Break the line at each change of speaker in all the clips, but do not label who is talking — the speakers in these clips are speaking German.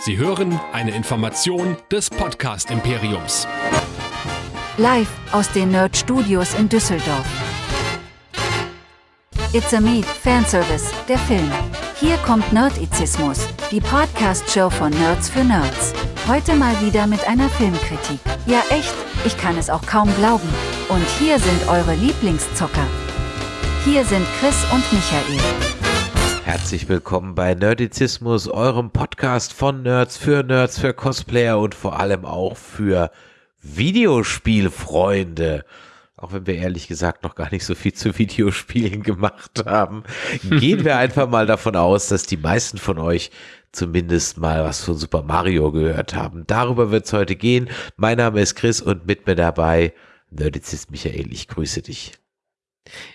Sie hören eine Information des Podcast Imperiums.
Live aus den Nerd Studios in Düsseldorf. It's a Me, Fanservice, der Film. Hier kommt Nerdizismus, die Podcast-Show von Nerds für Nerds. Heute mal wieder mit einer Filmkritik. Ja echt, ich kann es auch kaum glauben. Und hier sind eure Lieblingszocker. Hier sind Chris und Michael.
Herzlich willkommen bei Nerdizismus, eurem Podcast von Nerds für Nerds, für Cosplayer und vor allem auch für Videospielfreunde. Auch wenn wir ehrlich gesagt noch gar nicht so viel zu Videospielen gemacht haben, gehen wir einfach mal davon aus, dass die meisten von euch zumindest mal was von Super Mario gehört haben. Darüber wird es heute gehen. Mein Name ist Chris und mit mir dabei Nerdizist Michael. Ich grüße dich.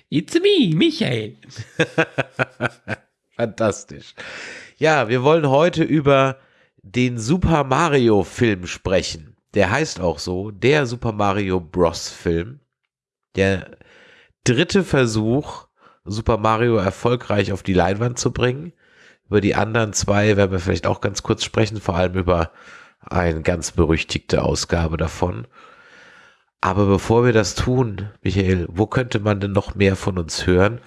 It's me, Michael.
Fantastisch. Ja, wir wollen heute über den Super Mario Film sprechen. Der heißt auch so, der Super Mario Bros. Film. Der dritte Versuch, Super Mario erfolgreich auf die Leinwand zu bringen. Über die anderen zwei werden wir vielleicht auch ganz kurz sprechen, vor allem über eine ganz berüchtigte Ausgabe davon. Aber bevor wir das tun, Michael, wo könnte man denn noch mehr von uns hören?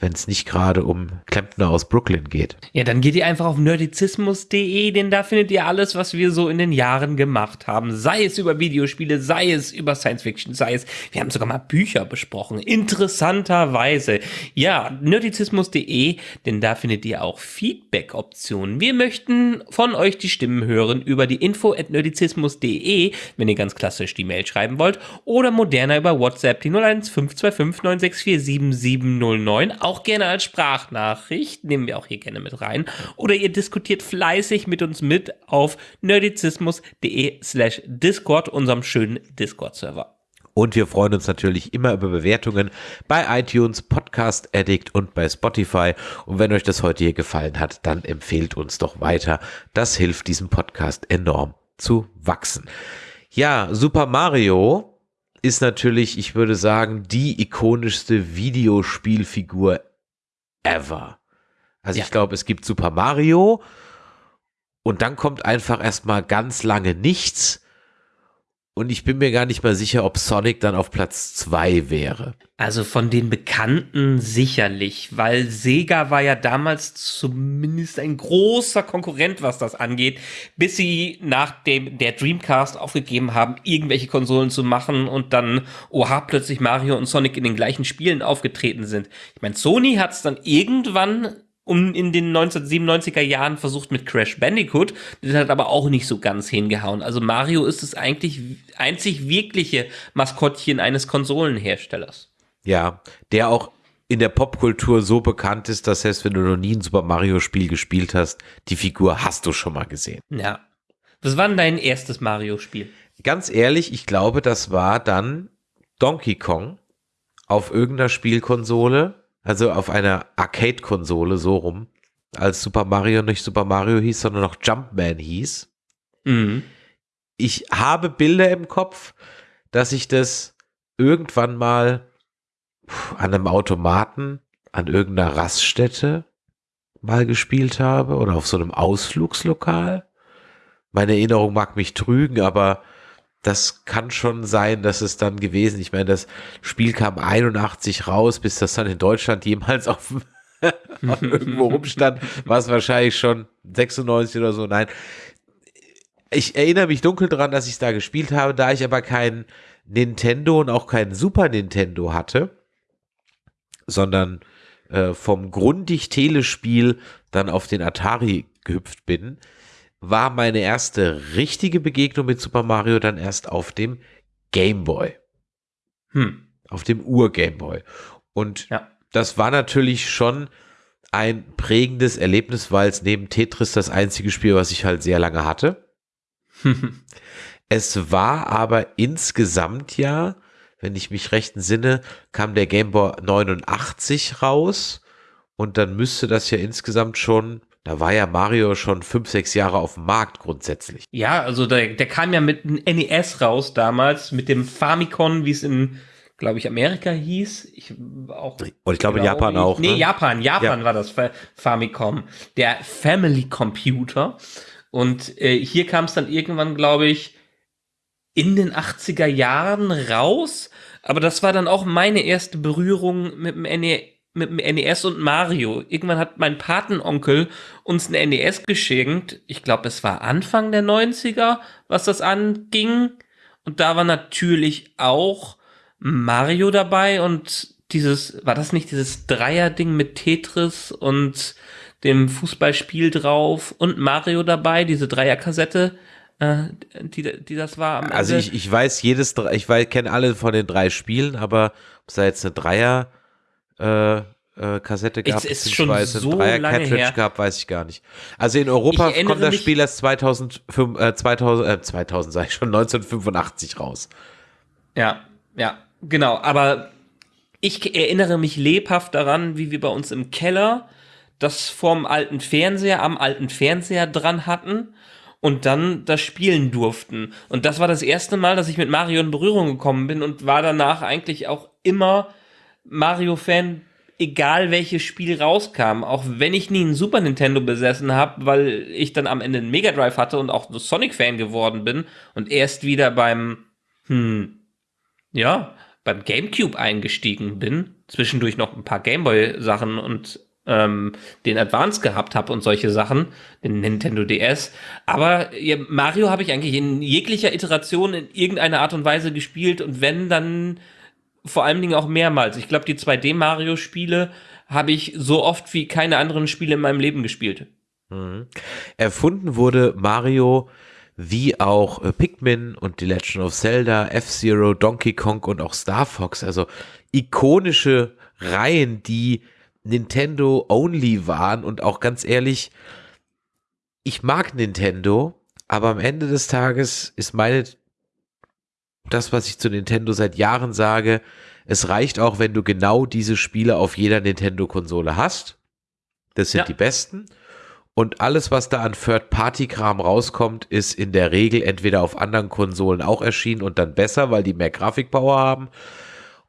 Wenn es nicht gerade um Klempner aus Brooklyn geht.
Ja, dann geht ihr einfach auf nerdizismus.de, denn da findet ihr alles, was wir so in den Jahren gemacht haben. Sei es über Videospiele, sei es über Science Fiction, sei es, wir haben sogar mal Bücher besprochen. Interessanterweise. Ja, nerdizismus.de, denn da findet ihr auch Feedback-Optionen. Wir möchten von euch die Stimmen hören über die info at nerdizismus.de, wenn ihr ganz klassisch die Mail schreiben wollt, oder moderner über WhatsApp, die 01525 964 7709 auch gerne als Sprachnachricht, nehmen wir auch hier gerne mit rein. Oder ihr diskutiert fleißig mit uns mit auf nerdizismus.de slash Discord, unserem schönen Discord-Server.
Und wir freuen uns natürlich immer über Bewertungen bei iTunes, Podcast Addict und bei Spotify. Und wenn euch das heute hier gefallen hat, dann empfehlt uns doch weiter. Das hilft diesem Podcast enorm zu wachsen. Ja, Super Mario ist natürlich, ich würde sagen, die ikonischste Videospielfigur ever. Also ja. ich glaube, es gibt Super Mario und dann kommt einfach erstmal ganz lange nichts und ich bin mir gar nicht mal sicher, ob Sonic dann auf Platz 2 wäre.
Also von den Bekannten sicherlich, weil Sega war ja damals zumindest ein großer Konkurrent, was das angeht, bis sie nach dem der Dreamcast aufgegeben haben, irgendwelche Konsolen zu machen und dann, oha, plötzlich Mario und Sonic in den gleichen Spielen aufgetreten sind. Ich meine, Sony hat es dann irgendwann um in den 1997er Jahren versucht mit Crash Bandicoot. Das hat aber auch nicht so ganz hingehauen. Also Mario ist das eigentlich einzig wirkliche Maskottchen eines Konsolenherstellers.
Ja, der auch in der Popkultur so bekannt ist, dass selbst wenn du noch nie ein Super Mario Spiel gespielt hast, die Figur hast du schon mal gesehen.
Ja. Was war denn dein erstes Mario Spiel?
Ganz ehrlich, ich glaube, das war dann Donkey Kong auf irgendeiner Spielkonsole also auf einer Arcade-Konsole so rum, als Super Mario nicht Super Mario hieß, sondern noch Jumpman hieß. Mhm. Ich habe Bilder im Kopf, dass ich das irgendwann mal an einem Automaten, an irgendeiner Raststätte mal gespielt habe oder auf so einem Ausflugslokal. Meine Erinnerung mag mich trügen, aber das kann schon sein, dass es dann gewesen. Ich meine, das Spiel kam 81 raus, bis das dann in Deutschland jemals auf, irgendwo rumstand, war es wahrscheinlich schon 96 oder so. Nein, ich erinnere mich dunkel daran, dass ich es da gespielt habe, da ich aber kein Nintendo und auch kein Super Nintendo hatte, sondern äh, vom Grundig-Telespiel dann auf den Atari gehüpft bin, war meine erste richtige Begegnung mit Super Mario dann erst auf dem Game Boy. Hm. Auf dem Ur-Game Boy. Und ja. das war natürlich schon ein prägendes Erlebnis, weil es neben Tetris das einzige Spiel, was ich halt sehr lange hatte. es war aber insgesamt ja, wenn ich mich recht entsinne, kam der Game Boy 89 raus und dann müsste das ja insgesamt schon da war ja Mario schon fünf, sechs Jahre auf dem Markt grundsätzlich.
Ja, also der, der kam ja mit einem NES raus damals, mit dem Famicom, wie es in, glaube ich, Amerika hieß. Ich auch.
Und ich glaube in Japan auch.
Nee, ne? Japan, Japan ja. war das Famicom. Der Family Computer. Und äh, hier kam es dann irgendwann, glaube ich, in den 80er Jahren raus. Aber das war dann auch meine erste Berührung mit dem, NE mit dem NES und Mario. Irgendwann hat mein Patenonkel uns ein NES geschenkt. Ich glaube, es war Anfang der 90er, was das anging. Und da war natürlich auch Mario dabei und dieses, war das nicht dieses Dreier-Ding mit Tetris und dem Fußballspiel drauf und Mario dabei, diese Dreierkassette, äh, die, die das war.
also ich, ich weiß jedes, ich kenne alle von den drei Spielen, aber ob es da jetzt eine Dreier äh, äh, Kassette gab,
es ist schon so
Dreier
lange
Cartridge
her.
gab, weiß ich gar nicht. Also in Europa kommt das Spiel erst 2005, äh, 2000, äh, 2000 sag ich schon, 1985 raus.
Ja, ja, genau. Aber ich erinnere mich lebhaft daran, wie wir bei uns im Keller das vorm alten Fernseher, am alten Fernseher dran hatten und dann das spielen durften. Und das war das erste Mal, dass ich mit Mario in Berührung gekommen bin und war danach eigentlich auch immer Mario-Fan, egal welches Spiel rauskam. Auch wenn ich nie einen Super Nintendo besessen habe, weil ich dann am Ende einen Mega Drive hatte und auch Sonic-Fan geworden bin und erst wieder beim, hm, ja, beim GameCube eingestiegen bin, zwischendurch noch ein paar Gameboy-Sachen und ähm, den Advance gehabt habe und solche Sachen, den Nintendo DS. Aber ja, Mario habe ich eigentlich in jeglicher Iteration in irgendeiner Art und Weise gespielt und wenn, dann vor allen Dingen auch mehrmals. Ich glaube, die 2D-Mario-Spiele habe ich so oft wie keine anderen Spiele in meinem Leben gespielt.
Mhm. Erfunden wurde Mario wie auch äh, Pikmin und The Legend of Zelda, F-Zero, Donkey Kong und auch Star Fox, also ikonische Reihen, die Nintendo only waren und auch ganz ehrlich, ich mag Nintendo, aber am Ende des Tages ist meine das, was ich zu Nintendo seit Jahren sage, es reicht auch, wenn du genau diese Spiele auf jeder Nintendo-Konsole hast. Das sind
Ja.
die besten. Und alles, was da an Third-Party-Kram rauskommt, ist in der Regel entweder auf anderen Konsolen auch erschienen und dann besser, weil die mehr Grafikpower haben,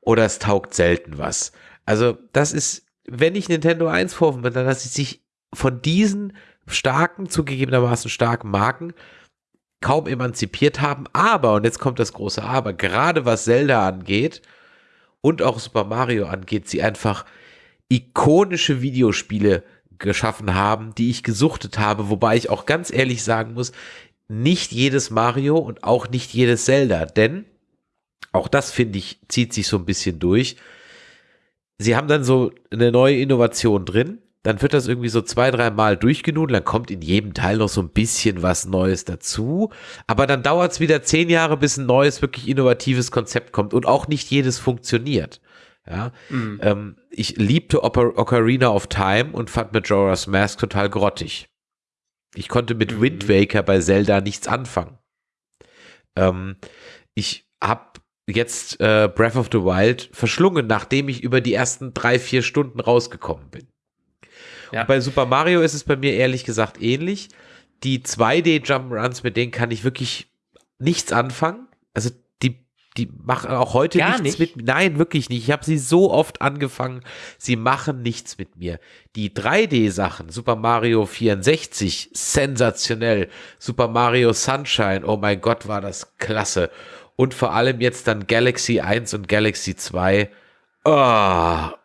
oder es taugt selten was. Also, das ist, wenn ich Nintendo 1 vorwurf bin, dann dass sie sich von diesen starken, zugegebenermaßen starken Marken kaum emanzipiert haben. Aber, und jetzt kommt das große Aber, gerade was Zelda angeht und auch Super Mario angeht, sie einfach ikonische Videospiele geschaffen haben, die ich gesuchtet habe, wobei ich auch ganz ehrlich sagen muss, nicht jedes Mario und auch nicht jedes Zelda, denn auch das finde ich, zieht sich so ein bisschen durch. Sie haben dann so eine neue Innovation drin, dann wird das irgendwie so zwei, drei Mal durchgenudelt, dann kommt in jedem Teil noch so ein bisschen was Neues dazu, aber dann dauert es wieder zehn Jahre, bis ein neues, wirklich innovatives Konzept kommt und auch nicht jedes funktioniert. Ja, ähm, ich liebte Ocar Ocarina of Time und fand Majora's Mask total grottig. Ich konnte mit Wind Waker bei Zelda nichts anfangen. Ähm, ich habe jetzt äh, Breath of the Wild verschlungen, nachdem ich über die ersten drei, vier Stunden rausgekommen bin.
Ja.
Bei Super Mario ist es bei mir ehrlich gesagt ähnlich. Die 2D Jump'n'Runs, mit denen kann ich wirklich nichts anfangen. Also die, die machen auch heute
Gar
nichts
nicht?
mit mir. Nein, wirklich nicht. Ich habe sie so oft angefangen. Sie machen nichts mit mir. Die 3D-Sachen, Super Mario 64, sensationell. Super Mario Sunshine, oh mein Gott, war das klasse. Und vor allem jetzt dann Galaxy 1 und Galaxy 2. Oh,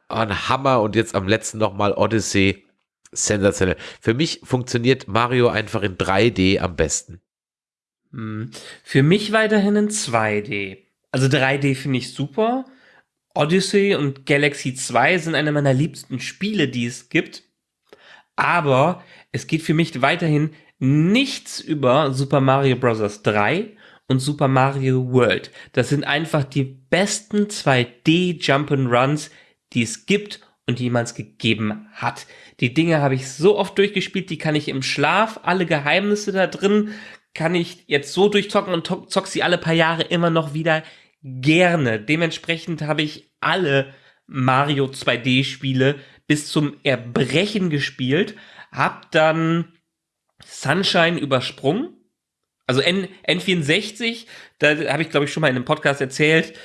ein Hammer. Und jetzt am letzten nochmal Odyssey. Sensationell. Für mich funktioniert Mario einfach in 3D am besten.
Hm. Für mich weiterhin in 2D. Also 3D finde ich super. Odyssey und Galaxy 2 sind eine meiner liebsten Spiele, die es gibt. Aber es geht für mich weiterhin nichts über Super Mario Bros. 3 und Super Mario World. Das sind einfach die besten 2D Jump'n'Runs, die es gibt und jemals gegeben hat. Die Dinge habe ich so oft durchgespielt, die kann ich im Schlaf, alle Geheimnisse da drin, kann ich jetzt so durchzocken und zock sie alle paar Jahre immer noch wieder gerne. Dementsprechend habe ich alle Mario 2D Spiele bis zum Erbrechen gespielt, hab dann Sunshine übersprungen. Also N N64, da habe ich glaube ich schon mal in einem Podcast erzählt,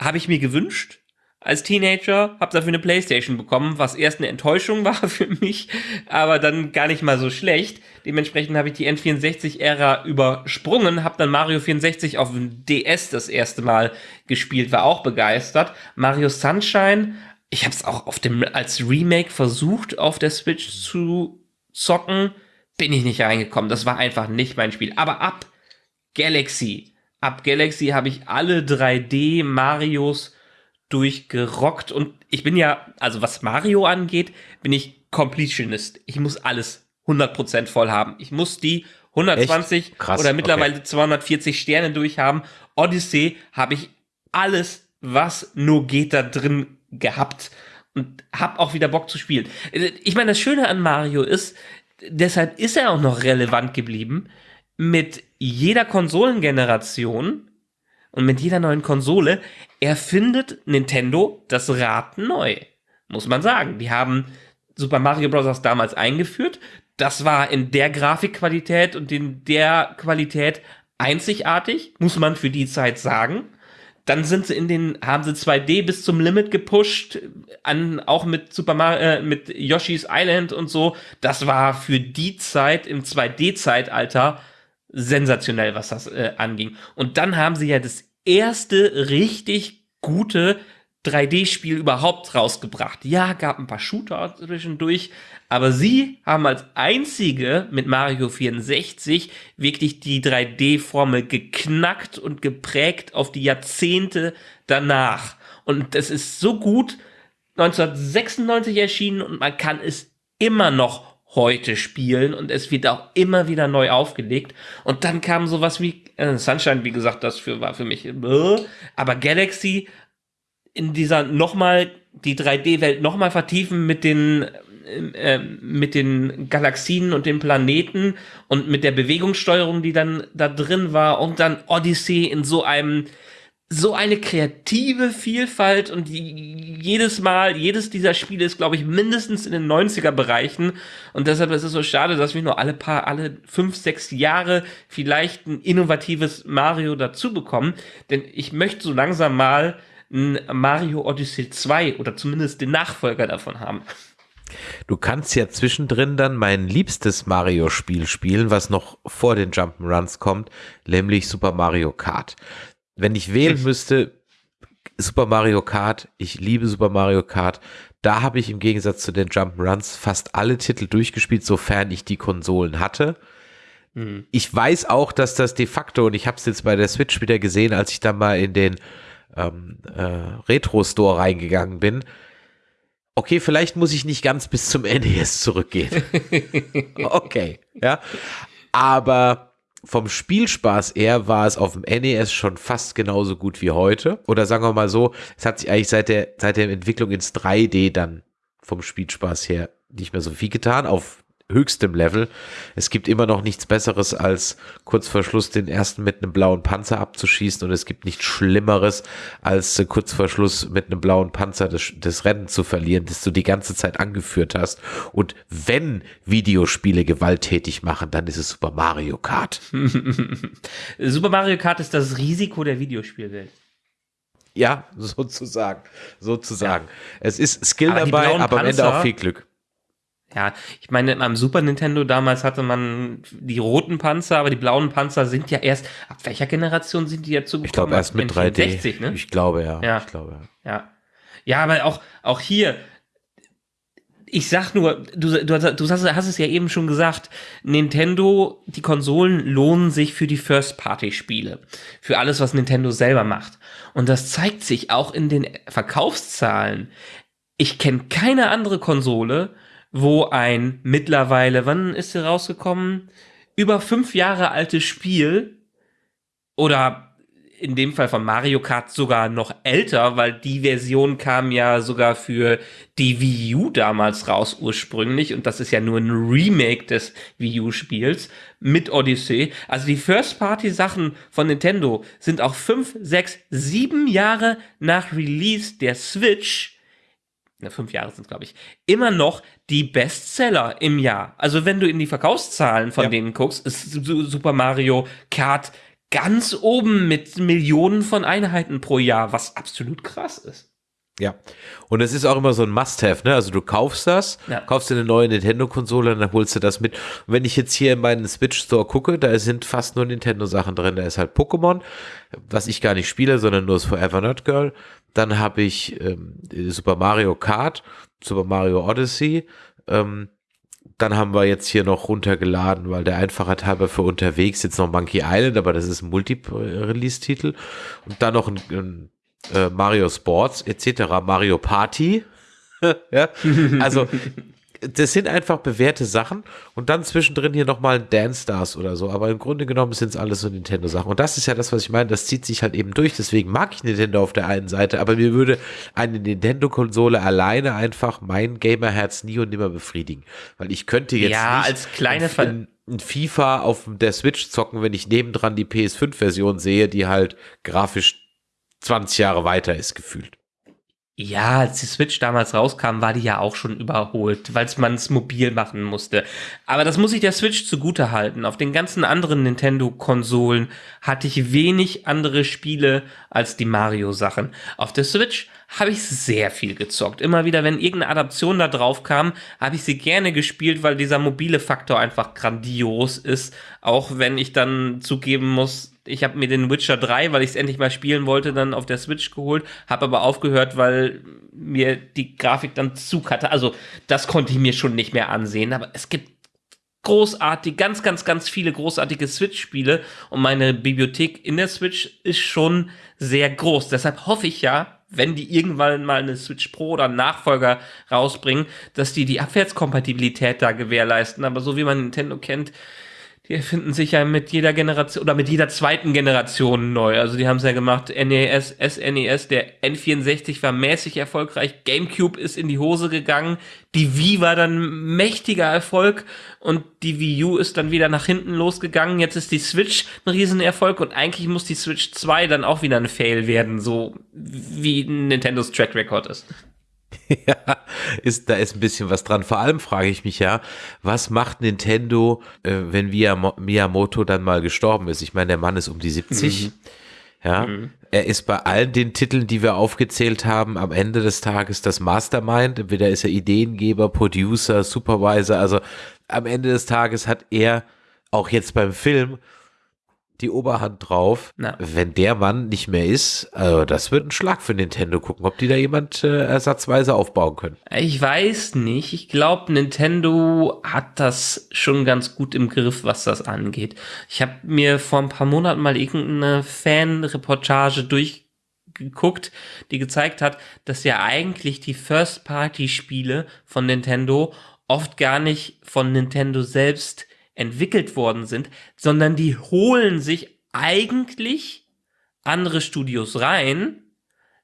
habe ich mir gewünscht, als Teenager, habe dafür eine Playstation bekommen, was erst eine Enttäuschung war für mich, aber dann gar nicht mal so schlecht. Dementsprechend habe ich die N64-Ära übersprungen, habe dann Mario 64 auf dem DS das erste Mal gespielt, war auch begeistert. Mario Sunshine, ich habe es auch auf dem als Remake versucht, auf der Switch zu zocken, bin ich nicht reingekommen. Das war einfach nicht mein Spiel. Aber ab Galaxy, ab Galaxy habe ich alle 3D Marios durchgerockt und ich bin ja, also was Mario angeht, bin ich Completionist. Ich muss alles 100% voll haben. Ich muss die 120 Krass, oder mittlerweile okay. 240 Sterne durchhaben. Odyssey habe ich alles, was nur geht, da drin gehabt und hab auch wieder Bock zu spielen. Ich meine, das Schöne an Mario ist, deshalb ist er auch noch relevant geblieben. Mit jeder Konsolengeneration und mit jeder neuen Konsole erfindet Nintendo das Rad neu. Muss man sagen. Die haben Super Mario Bros. damals eingeführt. Das war in der Grafikqualität und in der Qualität einzigartig, muss man für die Zeit sagen. Dann sind sie in den, haben sie 2D bis zum Limit gepusht, an, auch mit Super Mario, äh, mit Yoshi's Island und so. Das war für die Zeit im 2D-Zeitalter sensationell, was das äh, anging. Und dann haben sie ja das erste richtig gute 3D-Spiel überhaupt rausgebracht. Ja, gab ein paar Shooter zwischendurch, aber sie haben als einzige mit Mario 64 wirklich die 3D-Formel geknackt und geprägt auf die Jahrzehnte danach. Und es ist so gut 1996 erschienen und man kann es immer noch heute spielen und es wird auch immer wieder neu aufgelegt. Und dann kam sowas wie äh, Sunshine, wie gesagt, das für, war für mich, äh, aber Galaxy in dieser nochmal die 3D-Welt nochmal vertiefen mit den äh, mit den Galaxien und den Planeten und mit der Bewegungssteuerung, die dann da drin war und dann Odyssey in so einem so eine kreative Vielfalt und jedes Mal, jedes dieser Spiele ist, glaube ich, mindestens in den 90er Bereichen. Und deshalb ist es so schade, dass wir nur alle paar, alle fünf, sechs Jahre vielleicht ein innovatives Mario dazu bekommen, denn ich möchte so langsam mal ein Mario Odyssey 2 oder zumindest den Nachfolger davon haben.
Du kannst ja zwischendrin dann mein liebstes Mario-Spiel spielen, was noch vor den Jump'n'Runs kommt, nämlich Super Mario Kart wenn ich wählen müsste, Super Mario Kart, ich liebe Super Mario Kart. Da habe ich im Gegensatz zu den Jump'n'Runs fast alle Titel durchgespielt, sofern ich die Konsolen hatte. Mhm. Ich weiß auch, dass das de facto, und ich habe es jetzt bei der Switch wieder gesehen, als ich da mal in den ähm, äh, Retro-Store reingegangen bin. Okay, vielleicht muss ich nicht ganz bis zum NES zurückgehen. okay, ja. Aber vom Spielspaß eher war es auf dem NES schon fast genauso gut wie heute. Oder sagen wir mal so, es hat sich eigentlich seit der, seit der Entwicklung ins 3D dann vom Spielspaß her nicht mehr so viel getan. Auf höchstem Level. Es gibt immer noch nichts Besseres, als kurz vor Schluss den ersten mit einem blauen Panzer abzuschießen und es gibt nichts Schlimmeres, als kurz vor Schluss mit einem blauen Panzer das, das Rennen zu verlieren, das du die ganze Zeit angeführt hast. Und wenn Videospiele gewalttätig machen, dann ist es Super Mario Kart.
Super Mario Kart ist das Risiko der Videospielwelt.
Ja, sozusagen. Sozusagen. Ja. Es ist Skill aber dabei, aber am Ende auch viel Glück.
Ja, ich meine, am Super Nintendo damals hatte man die roten Panzer, aber die blauen Panzer sind ja erst, ab welcher Generation sind die dazu
gekommen? Ich glaube erst mit 3D. 60, ne? Ich glaube, ja.
Ja.
Ich glaube,
ja. ja. Ja, aber auch, auch hier, ich sag nur, du, du, du hast, hast, es ja eben schon gesagt, Nintendo, die Konsolen lohnen sich für die First-Party-Spiele. Für alles, was Nintendo selber macht. Und das zeigt sich auch in den Verkaufszahlen. Ich kenne keine andere Konsole, wo ein mittlerweile, wann ist sie rausgekommen? Über fünf Jahre altes Spiel oder in dem Fall von Mario Kart sogar noch älter, weil die Version kam ja sogar für die Wii U damals raus ursprünglich und das ist ja nur ein Remake des Wii U Spiels mit Odyssey. Also die First Party Sachen von Nintendo sind auch fünf, sechs, sieben Jahre nach Release der Switch na, fünf Jahre sind glaube ich, immer noch die Bestseller im Jahr. Also wenn du in die Verkaufszahlen von ja. denen guckst, ist Super Mario Kart ganz oben mit Millionen von Einheiten pro Jahr, was absolut krass ist.
Ja. Und es ist auch immer so ein Must-Have, ne? Also du kaufst das,
Ja.
kaufst dir eine neue Nintendo-Konsole und dann holst du das mit. Und wenn ich jetzt hier in meinen Switch-Store gucke, da sind fast nur Nintendo-Sachen drin. Da ist halt Pokémon, was ich gar nicht spiele, sondern nur das Forever Not Girl. Dann habe ich ähm, Super Mario Kart, Super Mario Odyssey. Ähm, dann haben wir jetzt hier noch runtergeladen, weil der Einfachheit halber für unterwegs jetzt noch Monkey Island, aber das ist ein Multi-Release-Titel. Und dann noch ein, ein äh, Mario Sports etc., Mario Party. ja, also das sind einfach bewährte Sachen und dann zwischendrin hier nochmal Dance Stars oder so, aber im Grunde genommen sind es alles so Nintendo-Sachen. Und das ist ja das, was ich meine, das zieht sich halt eben durch. Deswegen mag ich Nintendo auf der einen Seite, aber mir würde eine Nintendo-Konsole alleine einfach mein Gamer-Herz nie und nimmer befriedigen. Weil ich könnte jetzt
Ja, als kleine
ein, ein FIFA auf der Switch zocken, wenn ich nebendran die PS5-Version sehe, die halt grafisch 20 Jahre weiter ist gefühlt.
Ja, als die Switch damals rauskam, war die ja auch schon überholt, weil man es mobil machen musste. Aber das muss ich der Switch zugute halten. Auf den ganzen anderen Nintendo-Konsolen hatte ich wenig andere Spiele als die Mario-Sachen. Auf der Switch habe ich sehr viel gezockt. Immer wieder, wenn irgendeine Adaption da drauf kam, habe ich sie gerne gespielt, weil dieser mobile Faktor einfach grandios ist. Auch wenn ich dann zugeben muss, ich habe mir den Witcher 3, weil ich es endlich mal spielen wollte, dann auf der Switch geholt, habe aber aufgehört, weil mir die Grafik dann Zug hatte. Also das konnte ich mir schon nicht mehr ansehen, aber es gibt großartig, ganz, ganz, ganz viele großartige Switch-Spiele und meine Bibliothek in der Switch ist schon sehr groß. Deshalb hoffe ich ja, wenn die irgendwann mal eine Switch Pro oder einen Nachfolger rausbringen, dass die die Abwärtskompatibilität da gewährleisten. Aber so wie man Nintendo kennt, die erfinden sich ja mit jeder Generation oder mit jeder zweiten Generation neu. Also die haben es ja gemacht, NES, SNES, der N64 war mäßig erfolgreich, GameCube ist in die Hose gegangen, die Wii war dann mächtiger Erfolg und die Wii U ist dann wieder nach hinten losgegangen. Jetzt ist die Switch ein Riesenerfolg und eigentlich muss die Switch 2 dann auch wieder ein Fail werden, so wie Nintendos Track Record ist.
Ja, ist, da ist ein bisschen was dran. Vor allem frage ich mich ja, was macht Nintendo, äh, wenn Miyamo- Miyamoto dann mal gestorben ist? Ich meine, der Mann ist um die 70. Ja, er ist bei allen den Titeln, die wir aufgezählt haben, am Ende des Tages das Mastermind. Entweder ist er Ideengeber, Producer, Supervisor. Also am Ende des Tages hat er auch jetzt beim Film die Oberhand drauf.
Na.
Wenn der Mann nicht mehr ist, also das wird ein Schlag für Nintendo. Gucken, ob die da jemand äh, ersatzweise aufbauen können.
Ich weiß nicht. Ich glaube, Nintendo hat das schon ganz gut im Griff, was das angeht. Ich habe mir vor ein paar Monaten mal irgendeine Fan-Reportage durchgeguckt, die gezeigt hat, dass ja eigentlich die First-Party-Spiele von Nintendo oft gar nicht von Nintendo selbst entwickelt worden sind, sondern die holen sich eigentlich andere Studios rein,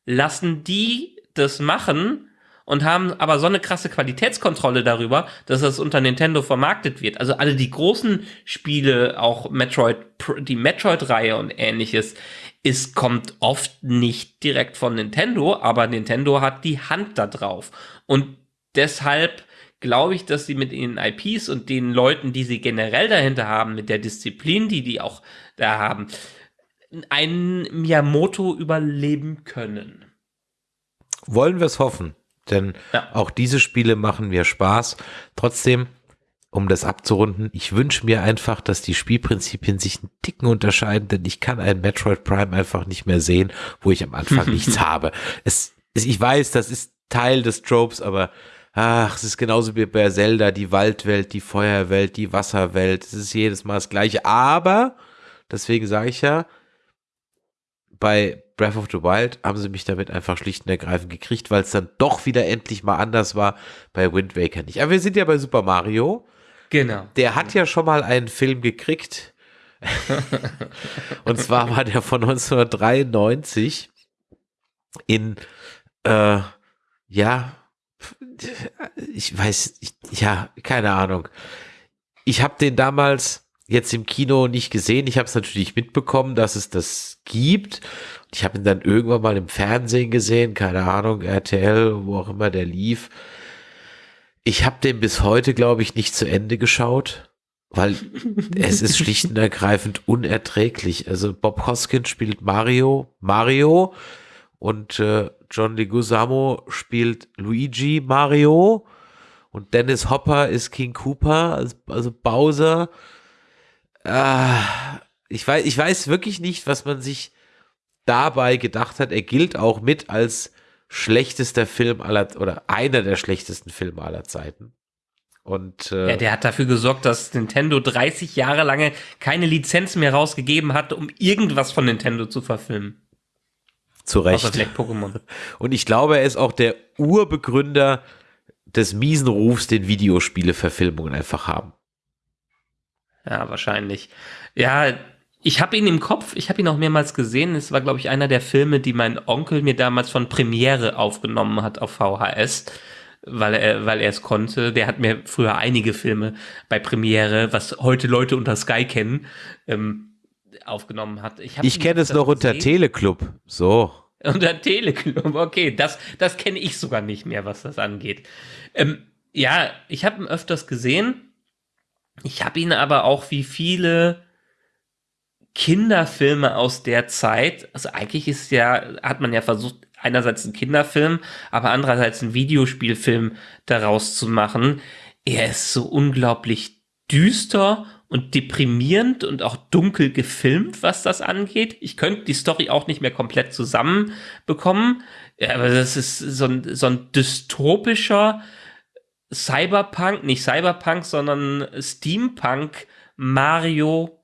lassen die das machen und haben aber so eine krasse Qualitätskontrolle darüber, dass das unter Nintendo vermarktet wird. Also alle die großen Spiele, auch Metroid, die Metroid-Reihe und ähnliches, ist, kommt oft nicht direkt von Nintendo, aber Nintendo hat die Hand da drauf. Und deshalb glaube ich, dass sie mit ihren IPs und den Leuten, die sie generell dahinter haben, mit der Disziplin, die die auch da haben, einen Miyamoto überleben können.
Wollen wir es hoffen, denn
Ja.
auch diese Spiele machen mir Spaß. Trotzdem, um das abzurunden, ich wünsche mir einfach, dass die Spielprinzipien sich einen Ticken unterscheiden, denn ich kann ein Metroid Prime einfach nicht mehr sehen, wo ich am Anfang nichts habe. Es, es, ich weiß, das ist Teil des Tropes, aber ach, es ist genauso wie bei Zelda, die Waldwelt, die Feuerwelt, die Wasserwelt, es ist jedes Mal das gleiche, aber, deswegen sage ich ja, bei Breath of the Wild haben sie mich damit einfach schlicht und ergreifend gekriegt, weil es dann doch wieder endlich mal anders war. Bei Wind Waker nicht. Aber wir sind ja bei Super Mario.
Genau.
Der hat ja schon mal einen Film gekriegt. und zwar war der von 1993 in, äh, ja, ich weiß, ich, ja, keine Ahnung. Ich habe den damals jetzt im Kino nicht gesehen. Ich habe es natürlich mitbekommen, dass es das gibt. Ich habe ihn dann irgendwann mal im Fernsehen gesehen, keine Ahnung, RTL, wo auch immer der lief. Ich habe den bis heute, glaube ich, nicht zu Ende geschaut, weil es ist schlicht und ergreifend unerträglich. Also Bob Hoskins spielt Mario, Mario und äh, John Leguizamo spielt Luigi Mario und Dennis Hopper ist King Cooper, also, Bowser. Äh, ich, weiß, ich weiß wirklich nicht, was man sich dabei gedacht hat. Er gilt auch mit als schlechtester Film aller oder einer der schlechtesten Filme aller Zeiten. Und, äh,
ja, der hat dafür gesorgt, dass Nintendo 30 Jahre lange keine Lizenz mehr rausgegeben hat, um irgendwas von Nintendo zu verfilmen.
Zu Recht.
Außer vielleicht Pokémon.
Und ich glaube, er ist auch der Urbegründer des miesen Rufs, den Videospiele-Verfilmungen einfach haben.
Ja, wahrscheinlich. Ja, ich habe ihn im Kopf, ich habe ihn auch mehrmals gesehen. Es war, glaube ich, einer der Filme, die mein Onkel mir damals von Premiere aufgenommen hat auf VHS weil er, weil er es konnte. Der hat mir früher einige Filme bei Premiere, was heute Leute unter Sky kennen, ähm, aufgenommen hat.
Ich, ich kenne es noch unter gesehen. Teleclub. So.
Unter Teleclub, okay. Das, das kenne ich sogar nicht mehr, was das angeht. Ähm, ja, ich habe ihn öfters gesehen. Ich habe ihn aber auch wie viele Kinderfilme aus der Zeit, also eigentlich ist ja, hat man ja versucht, einerseits einen Kinderfilm, aber andererseits einen Videospielfilm daraus zu machen. Er ist so unglaublich düster und deprimierend und auch dunkel gefilmt, was das angeht. Ich könnte die Story auch nicht mehr komplett zusammenbekommen, aber das ist so ein, so ein dystopischer Cyberpunk, nicht Cyberpunk, sondern Steampunk Mario,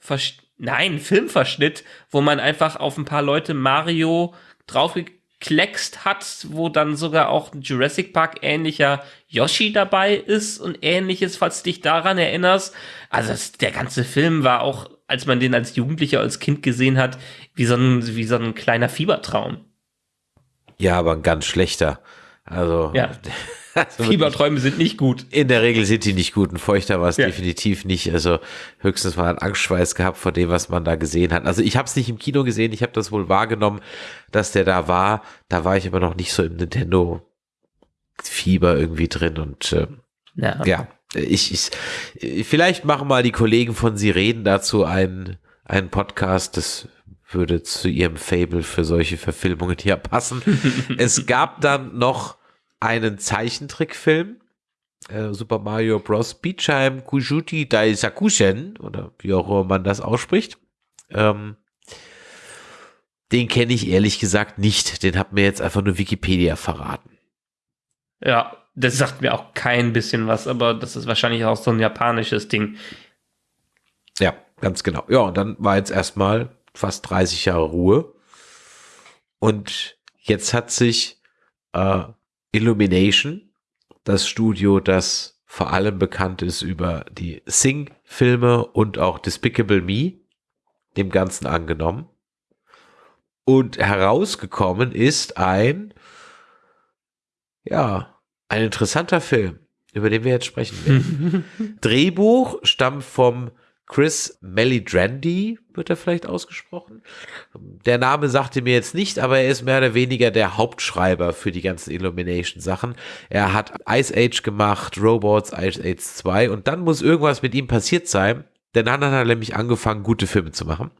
nein, Filmverschnitt, wo man einfach auf ein paar Leute Mario draufgekriegt gekleckst hat, wo dann sogar auch ein Jurassic Park ähnlicher Yoshi dabei ist und ähnliches, falls du dich daran erinnerst. Also das, der ganze Film war auch, als man den als Jugendlicher, als Kind gesehen hat, wie so ein, wie so ein kleiner Fiebertraum.
Ja, aber ein ganz schlechter. Also
ja. Fieberträume sind nicht gut.
In der Regel sind die nicht gut. Ein feuchter war es ja. definitiv nicht. Also höchstens mal einen Angstschweiß gehabt vor dem, was man da gesehen hat. Also ich habe es nicht im Kino gesehen. Ich habe das wohl wahrgenommen, dass der da war. Da war ich aber noch nicht so im Nintendo Fieber irgendwie drin und äh, ja. ja, ich, ich vielleicht machen mal die Kollegen von Sie reden dazu einen, einen Podcast. Das würde zu ihrem Fable für solche Verfilmungen hier passen. es gab dann noch einen Zeichentrickfilm, äh, Super Mario Bros. Beachheim Kujuti Daisakushen, oder wie auch immer man das ausspricht. Ähm, den kenne ich ehrlich gesagt nicht. Den hat mir jetzt einfach nur Wikipedia verraten.
Ja, das sagt mir auch kein bisschen was, aber das ist wahrscheinlich auch so ein japanisches Ding.
Ja, ganz genau. Ja, und dann war jetzt erstmal fast 30 Jahre Ruhe. Und jetzt hat sich äh, Illumination, das Studio, das vor allem bekannt ist über die Sing-Filme und auch Despicable Me, dem Ganzen angenommen. Und herausgekommen ist ein, ja, ein interessanter Film, über den wir jetzt sprechen werden. Drehbuch stammt vom Chris Melidrandy wird er vielleicht ausgesprochen. Der Name sagte mir jetzt nicht, aber er ist mehr oder weniger der Hauptschreiber für die ganzen Illumination-Sachen. Er hat Ice Age gemacht, Robots, Ice Age 2 und dann muss irgendwas mit ihm passiert sein, denn dann hat er nämlich angefangen, gute Filme zu machen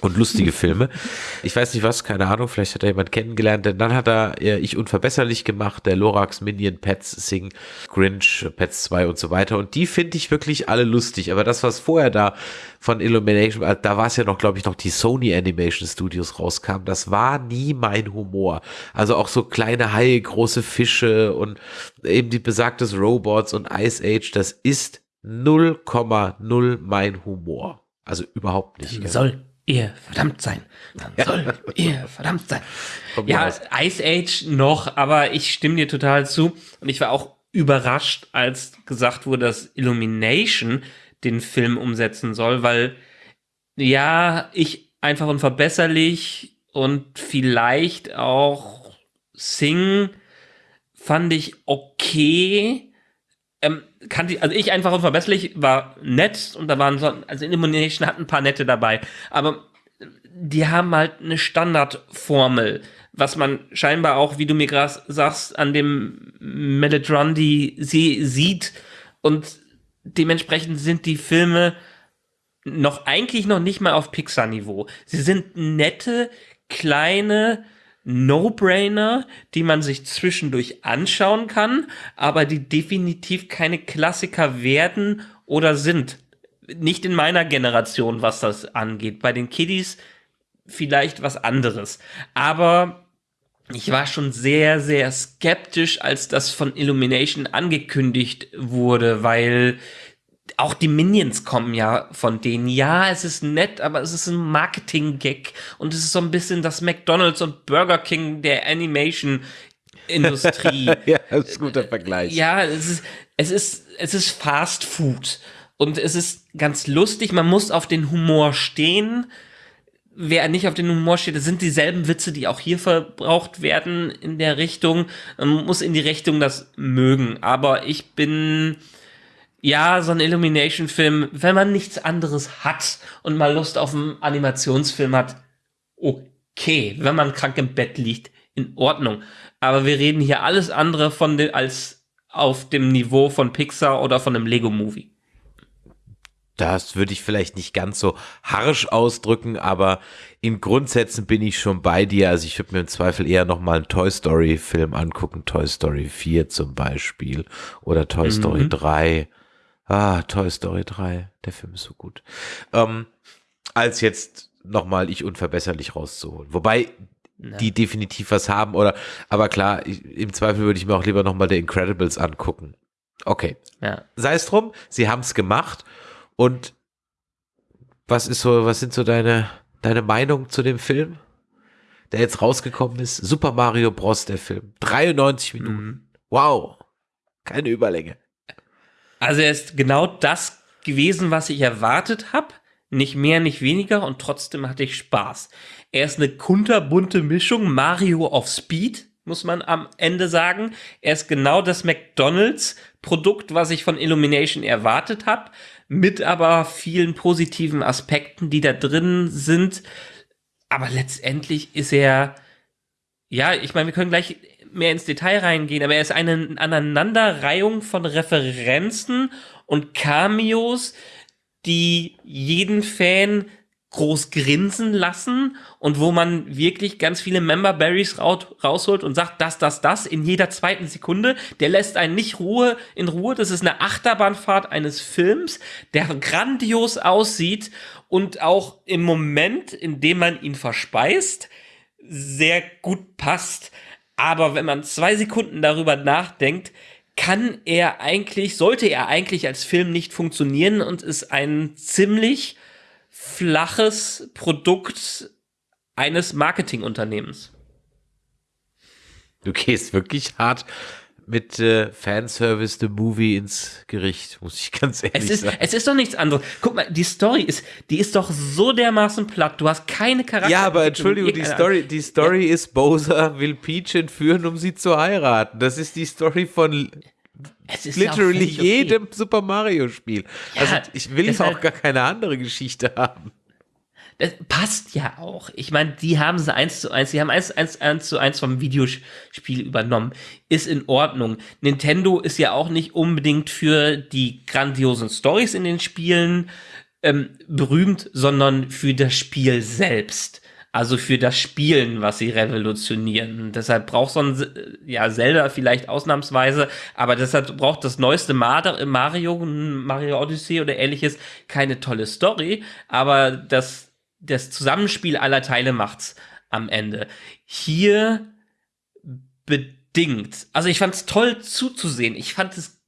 und lustige Filme. Ich weiß nicht was, keine Ahnung, vielleicht hat er jemand kennengelernt, denn dann hat er äh, Ich Unverbesserlich gemacht, der Lorax, Minion, Pets, Sing, Grinch, Pets 2 und so weiter. Und die finde ich wirklich alle lustig. Aber das, was vorher da von Illumination, äh, da war es ja noch, glaube ich, noch die Sony Animation Studios rauskam, das war nie mein Humor. Also auch so kleine Haie, große Fische und eben die besagtes Robots und Ice Age, das ist 0,0 mein Humor. Also überhaupt nicht.
Soll ihr verdammt sein. Dann ja. soll ihr verdammt sein. Ja, Ice Age noch, aber ich stimme dir total zu. Und ich war auch überrascht, als gesagt wurde, dass Illumination den Film umsetzen soll, weil ja, ich einfach unverbesserlich und vielleicht auch Sing fand ich okay, ähm, kannte, also ich einfach unverbesserlich, war nett und da waren so, also Illumination hat ein paar nette dabei, aber die haben halt eine Standardformel, was man scheinbar auch, wie du mir gerade sagst, an dem Melodrandi sie sieht und dementsprechend sind die Filme noch eigentlich noch nicht mal auf Pixar-Niveau. Sie sind nette, kleine, No-Brainer, die man sich zwischendurch anschauen kann, aber die definitiv keine Klassiker werden oder sind. Nicht in meiner Generation, was das angeht. Bei den Kiddies vielleicht was anderes. Aber ich war schon sehr, sehr skeptisch, als das von Illumination angekündigt wurde, weil auch die Minions kommen ja von denen. Ja, es ist nett, aber es ist ein Marketing-Gag und es ist so ein bisschen das McDonald's und Burger King der Animation-Industrie.
ja, das ist ein guter Vergleich.
Ja, es ist, es ist, es ist Fast Food und es ist ganz lustig. Man muss auf den Humor stehen. Wer nicht auf den Humor steht, das sind dieselben Witze, die auch hier verbraucht werden in der Richtung. Man muss in die Richtung das mögen. Aber ich bin, ja, so ein Illumination-Film, wenn man nichts anderes hat und mal Lust auf einen Animationsfilm hat, okay. Wenn man krank im Bett liegt, in Ordnung. Aber wir reden hier alles andere von den, als auf dem Niveau von Pixar oder von einem Lego-Movie.
Das würde ich vielleicht nicht ganz so harsch ausdrücken, aber in Grundsätzen bin ich schon bei dir. Also ich würde mir im Zweifel eher nochmal einen Toy Story Film angucken. Toy Story 4 zum Beispiel oder Toy mhm. Story 3 Ah, Toy Story 3, der Film ist so gut. Ähm, als jetzt nochmal ich unverbesserlich rauszuholen. Wobei ja. die definitiv was haben oder, aber klar, ich, im Zweifel würde ich mir auch lieber nochmal The Incredibles angucken. Okay. Ja. Sei es drum, sie haben es gemacht und was ist so, was sind so deine, deine Meinung zu dem Film, der jetzt rausgekommen ist? Super Mario Bros. der Film. 93 Minuten. Mhm. Wow. Keine Überlänge.
Also er ist genau das gewesen, was ich erwartet habe. Nicht mehr, nicht weniger und trotzdem hatte ich Spaß. Er ist eine kunterbunte Mischung, Mario auf Speed, muss man am Ende sagen. Er ist genau das McDonald's-Produkt, was ich von Illumination erwartet habe, mit aber vielen positiven Aspekten, die da drin sind. Aber letztendlich ist er, ja, ich meine, wir können gleich mehr ins Detail reingehen, aber er ist eine Aneinanderreihung von Referenzen und Cameos, die jeden Fan groß grinsen lassen und wo man wirklich ganz viele Member Berries rausholt und sagt, das, das, das in jeder zweiten Sekunde. Der lässt einen nicht Ruhe in Ruhe. Das ist eine Achterbahnfahrt eines Films, der grandios aussieht und auch im Moment, in dem man ihn verspeist, sehr gut passt. Aber wenn man zwei Sekunden darüber nachdenkt, kann er eigentlich, sollte er eigentlich als Film nicht funktionieren und ist ein ziemlich flaches Produkt eines Marketingunternehmens.
Du gehst wirklich hart mit äh, Fanservice The Movie ins Gericht, muss ich ganz ehrlich
es ist,
sagen.
Es ist doch nichts anderes. Guck mal, die Story ist, die ist doch so dermaßen platt. Du hast keine Charakter.
Ja, aber Entschuldigung, die Story, die Story ja. ist, Bowser will Peach entführen, um sie zu heiraten. Das ist die Story von literally jedem okay. Super Mario Spiel. Ja, also ich will auch gar keine andere Geschichte haben.
Das passt ja auch. Ich meine, die haben sie eins zu eins, die haben eins, eins, eins zu eins vom Videospiel übernommen. Ist in Ordnung. Nintendo ist ja auch nicht unbedingt für die grandiosen Stories in den Spielen ähm, berühmt, sondern für das Spiel selbst. Also für das Spielen, was sie revolutionieren. Deshalb braucht so ein ja, Zelda vielleicht ausnahmsweise, aber deshalb braucht das neueste Mario, Mario Odyssey oder ähnliches keine tolle Story, aber das das Zusammenspiel aller Teile macht's am Ende. Hier bedingt. Also ich fand's toll zuzusehen. Ich fand es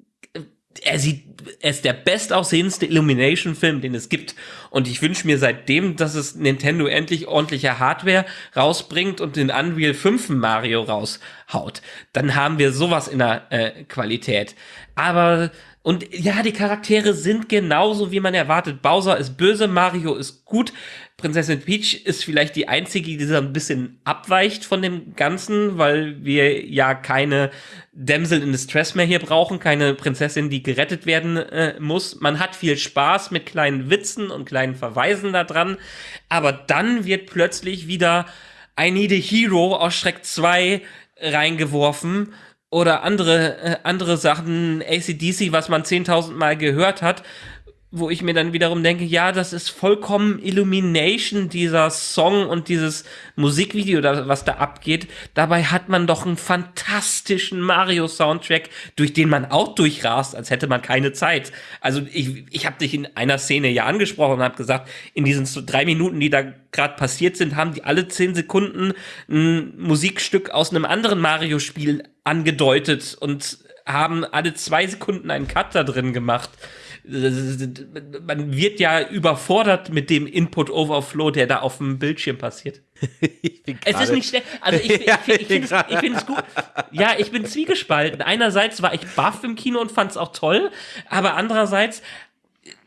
er sieht, er ist der bestaussehendste Illumination-Film, den es gibt. Und ich wünsche mir seitdem, dass es Nintendo endlich ordentliche Hardware rausbringt und den Unreal 5 Mario raushaut. Dann haben wir sowas in der äh, Qualität. Aber und ja, die Charaktere sind genauso, wie man erwartet. Bowser ist böse, Mario ist gut. Prinzessin Peach ist vielleicht die einzige, die so ein bisschen abweicht von dem Ganzen, weil wir ja keine Damsel in Distress mehr hier brauchen, keine Prinzessin, die gerettet werden äh, muss. Man hat viel Spaß mit kleinen Witzen und kleinen Verweisen da dran, aber dann wird plötzlich wieder I Need a Hero aus Schreck 2 reingeworfen oder andere, äh, andere Sachen, ACDC, was man 10.000 Mal gehört hat, wo ich mir dann wiederum denke, ja, das ist vollkommen Illumination, dieser Song und dieses Musikvideo, was da abgeht. Dabei hat man doch einen fantastischen Mario-Soundtrack, durch den man auch durchrast, als hätte man keine Zeit. Also ich, ich habe dich in einer Szene ja angesprochen und habe gesagt, in diesen drei Minuten, die da gerade passiert sind, haben die alle zehn Sekunden ein Musikstück aus einem anderen Mario-Spiel angedeutet und haben alle zwei Sekunden einen Cut da drin gemacht man wird ja überfordert mit dem Input Overflow, der da auf dem Bildschirm passiert. es ist nicht schnell. Also ich, ich, ich, ich finde es gut. Ja, ich bin zwiegespalten. Einerseits war ich baff im Kino und fand es auch toll, aber andererseits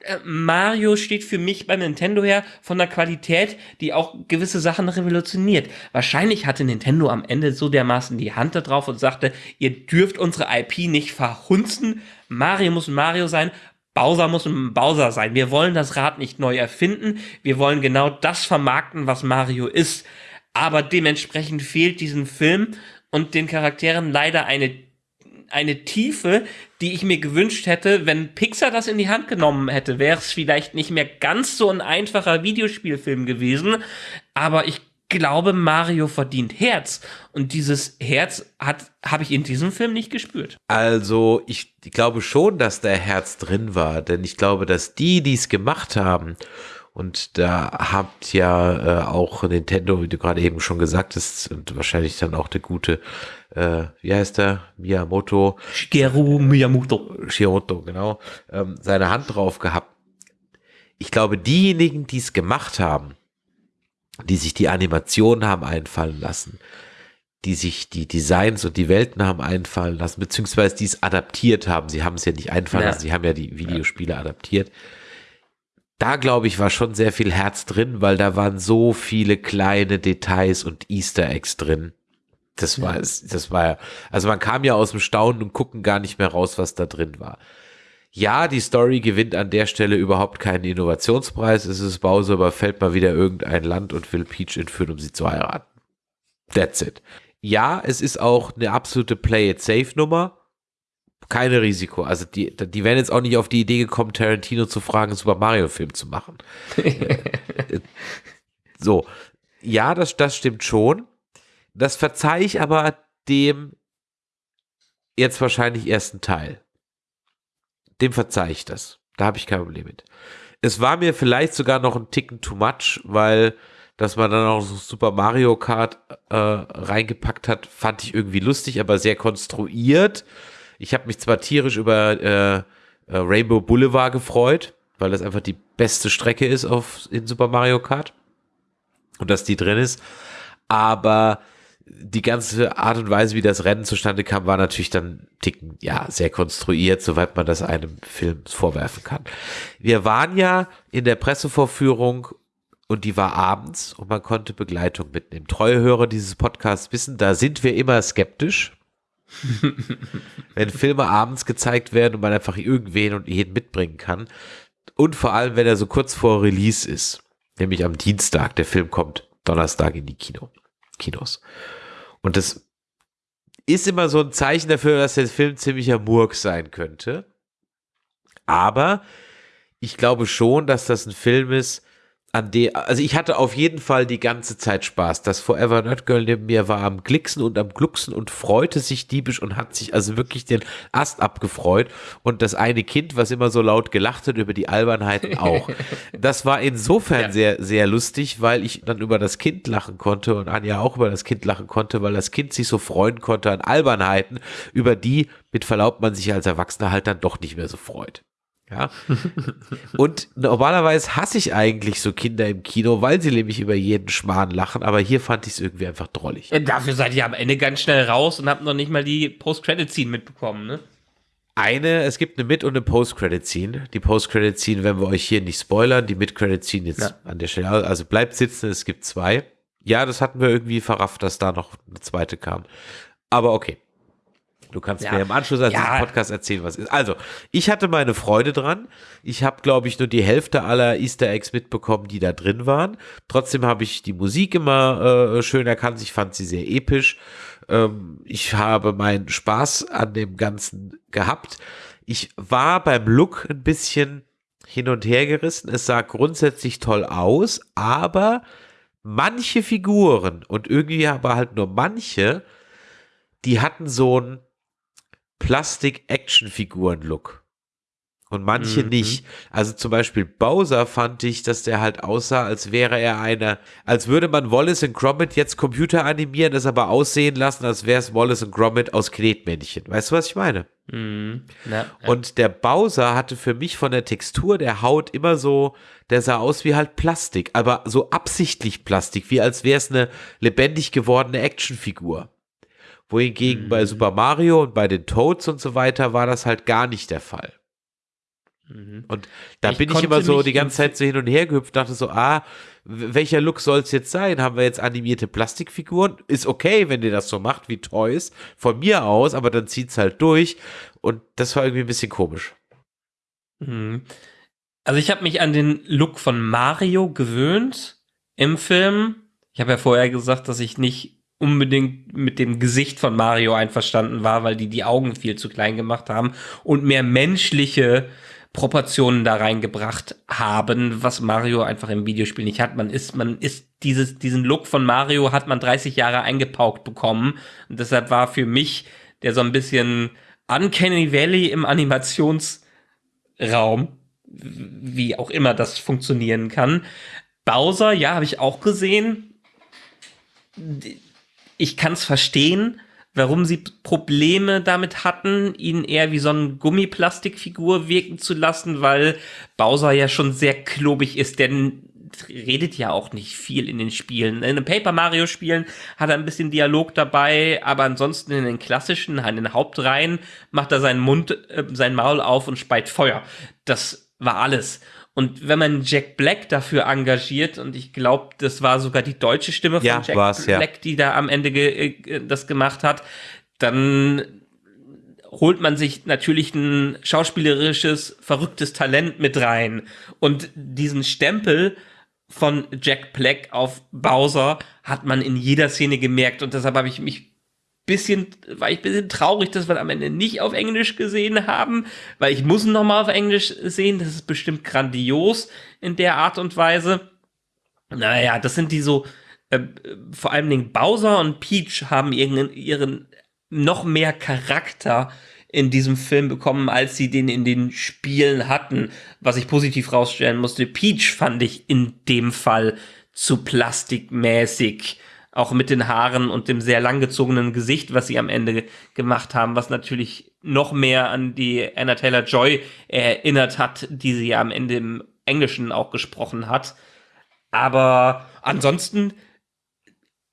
äh, Mario steht für mich beim Nintendo her von der Qualität, die auch gewisse Sachen revolutioniert. Wahrscheinlich hatte Nintendo am Ende so dermaßen die Hand da drauf und sagte, ihr dürft unsere IP nicht verhunzen. Mario muss Mario sein. Bowser muss ein Bowser sein. Wir wollen das Rad nicht neu erfinden. Wir wollen genau das vermarkten, was Mario ist. Aber dementsprechend fehlt diesem Film und den Charakteren leider eine, eine Tiefe, die ich mir gewünscht hätte, wenn Pixar das in die Hand genommen hätte, wäre es vielleicht nicht mehr ganz so ein einfacher Videospielfilm gewesen. Aber ich glaube, Mario verdient Herz. Und dieses Herz hat habe ich in diesem Film nicht gespürt.
Also, ich, glaube schon, dass da Herz drin war, denn ich glaube, dass die, die es gemacht haben, und da habt ja äh, auch Nintendo, wie du gerade eben schon gesagt hast, und wahrscheinlich dann auch der gute, äh, wie heißt der, Miyamoto?
Shigeru Miyamoto.
Shigeru, genau, ähm, seine Hand drauf gehabt. Ich glaube, diejenigen, die es gemacht haben, die sich die Animationen haben einfallen lassen, die sich die Designs und die Welten haben einfallen lassen, beziehungsweise die es adaptiert haben. Sie haben es ja nicht einfallen ja. lassen, sie haben ja die Videospiele ja. adaptiert. Da glaube ich, war schon sehr viel Herz drin, weil da waren so viele kleine Details und Easter Eggs drin. Das war, ja. das war, also man kam ja aus dem Staunen und gucken gar nicht mehr raus, was da drin war. Ja, die Story gewinnt an der Stelle überhaupt keinen Innovationspreis. Es ist Bowser überfällt mal wieder irgendein Land und will Peach entführen, um sie zu heiraten. That's it. Ja, es ist auch eine absolute Play-it-safe-Nummer. Keine Risiko. Also die, die wären jetzt auch nicht auf die Idee gekommen, Tarantino zu fragen, einen Super Mario-Film zu machen. so. Ja, das, das stimmt schon. Das verzeihe ich aber dem jetzt wahrscheinlich ersten Teil dem verzeih ich das. Da habe ich kein Problem mit. Es war mir vielleicht sogar noch ein Ticken too much, weil dass man dann auch so Super Mario Kart äh, reingepackt hat, fand ich irgendwie lustig, aber sehr konstruiert. Ich habe mich zwar tierisch über äh, äh, Rainbow Boulevard gefreut, weil das einfach die beste Strecke ist auf, in Super Mario Kart und dass die drin ist, aber die ganze Art und Weise, wie das Rennen zustande kam, war natürlich dann ticken, ja, sehr konstruiert, soweit man das einem Film vorwerfen kann. Wir waren ja in der Pressevorführung und die war abends und man konnte Begleitung mitnehmen. Treue Hörer dieses Podcasts wissen, da sind wir immer skeptisch. wenn Filme abends gezeigt werden und man einfach irgendwen und jeden mitbringen kann. Und vor allem, wenn er so kurz vor Release ist. Nämlich am Dienstag. Der Film kommt Donnerstag in die Kino. Kinos. Und das ist immer so ein Zeichen dafür, dass der Film ziemlicher Murk sein könnte. Aber ich glaube schon, dass das ein Film ist, an der, also ich hatte auf jeden Fall die ganze Zeit Spaß. Das Forever Nerd Girl neben mir war am Glicksen und am Glucksen und freute sich diebisch und hat sich also wirklich den Ast abgefreut. Und das eine Kind, was immer so laut gelacht hat über die Albernheiten auch. das war insofern ja. sehr, sehr lustig, weil ich dann über das Kind lachen konnte und Anja auch über das Kind lachen konnte, weil das Kind sich so freuen konnte an Albernheiten, über die mit Verlaub man sich als Erwachsener halt dann doch nicht mehr so freut. Ja. Und normalerweise hasse ich eigentlich so Kinder im Kino, weil sie nämlich über jeden Schmarrn lachen, aber hier fand ich es irgendwie einfach drollig.
Ja, dafür seid ihr am Ende ganz schnell raus und habt noch nicht mal die Post-Credit-Scene mitbekommen, ne?
Eine, es gibt eine Mid- und eine Post-Credit-Scene. Die Post-Credit-Scene werden wir euch hier nicht spoilern, die Mid-Credit-Scene jetzt ja. an der Stelle. Also bleibt sitzen, es gibt zwei. Ja, das hatten wir irgendwie verrafft, dass da noch eine zweite kam. Aber okay. Du kannst ja. mir im Anschluss an ja. diesen Podcast erzählen, was ist. Also, ich hatte meine Freude dran. Ich habe, glaube ich, nur die Hälfte aller Easter Eggs mitbekommen, die da drin waren. Trotzdem habe ich die Musik immer äh, schön erkannt. Ich fand sie sehr episch. Ähm, ich habe meinen Spaß an dem Ganzen gehabt. Ich war beim Look ein bisschen hin und her gerissen. Es sah grundsätzlich toll aus, aber manche Figuren und irgendwie aber halt nur manche, die hatten so einen Plastik-Action-Figuren-Look und manche
Mhm.
nicht. Also zum Beispiel Bowser fand ich, dass der halt aussah, als wäre er einer, als würde man Wallace und Gromit jetzt Computer animieren, es aber aussehen lassen, als wäre es Wallace und Gromit aus Knetmännchen. Weißt du, was ich meine?
Mhm. Ja, ja.
Und der Bowser hatte für mich von der Textur der Haut immer so, der sah aus wie halt Plastik, aber so absichtlich Plastik, wie als wäre es eine lebendig gewordene Actionfigur. Wohingegen
Mhm.
bei Super Mario und bei den Toads und so weiter war das halt gar nicht der Fall.
Mhm.
Und da
Ich
bin ich immer so die ganze Zeit so hin und her gehüpft, dachte so, ah, welcher Look soll es jetzt sein? Haben wir jetzt animierte Plastikfiguren? Ist okay, wenn ihr das so macht wie Toys, von mir aus, aber dann zieht's halt durch. Und das war irgendwie ein bisschen komisch.
Mhm. Also ich habe mich an den Look von Mario gewöhnt im Film. Ich habe ja vorher gesagt, dass ich nicht unbedingt mit dem Gesicht von Mario einverstanden war, weil die die Augen viel zu klein gemacht haben und mehr menschliche Proportionen da reingebracht haben, was Mario einfach im Videospiel nicht hat. Man ist, man ist dieses, diesen Look von Mario hat man 30 Jahre eingepaukt bekommen. Und deshalb war für mich der so ein bisschen Uncanny Valley im Animationsraum, wie auch immer das funktionieren kann. Bowser, ja, habe ich auch gesehen. Ich kann es verstehen, warum sie Probleme damit hatten, ihn eher wie so eine Gummiplastikfigur wirken zu lassen, weil Bowser ja schon sehr klobig ist, denn redet ja auch nicht viel in den Spielen. In den Paper Mario Spielen hat er ein bisschen Dialog dabei, aber ansonsten in den klassischen, in den Hauptreihen macht er seinen Mund, äh, sein Maul auf und speit Feuer. Das war alles. Und wenn man Jack Black dafür engagiert, und ich glaube, das war sogar die deutsche Stimme von
Ja,
Jack
war's, ja.
Black, die da am Ende ge äh, das gemacht hat, dann holt man sich natürlich ein schauspielerisches, verrücktes Talent mit rein. Und diesen Stempel von Jack Black auf Bowser hat man in jeder Szene gemerkt. Und deshalb habe ich mich bisschen, war ich bisschen traurig, dass wir am Ende nicht auf Englisch gesehen haben, weil ich muss ihn nochmal auf Englisch sehen. Das ist bestimmt grandios in der Art und Weise. Naja, das sind die so, äh, vor allem den Bowser und Peach haben ihren, ihren noch mehr Charakter in diesem Film bekommen, als sie den in den Spielen hatten, was ich positiv rausstellen musste. Peach fand ich in dem Fall zu plastikmäßig, auch mit den Haaren und dem sehr langgezogenen Gesicht, was sie am Ende gemacht haben, was natürlich noch mehr an die Anna Taylor Joy erinnert hat, die sie ja am Ende im Englischen auch gesprochen hat. Aber ansonsten,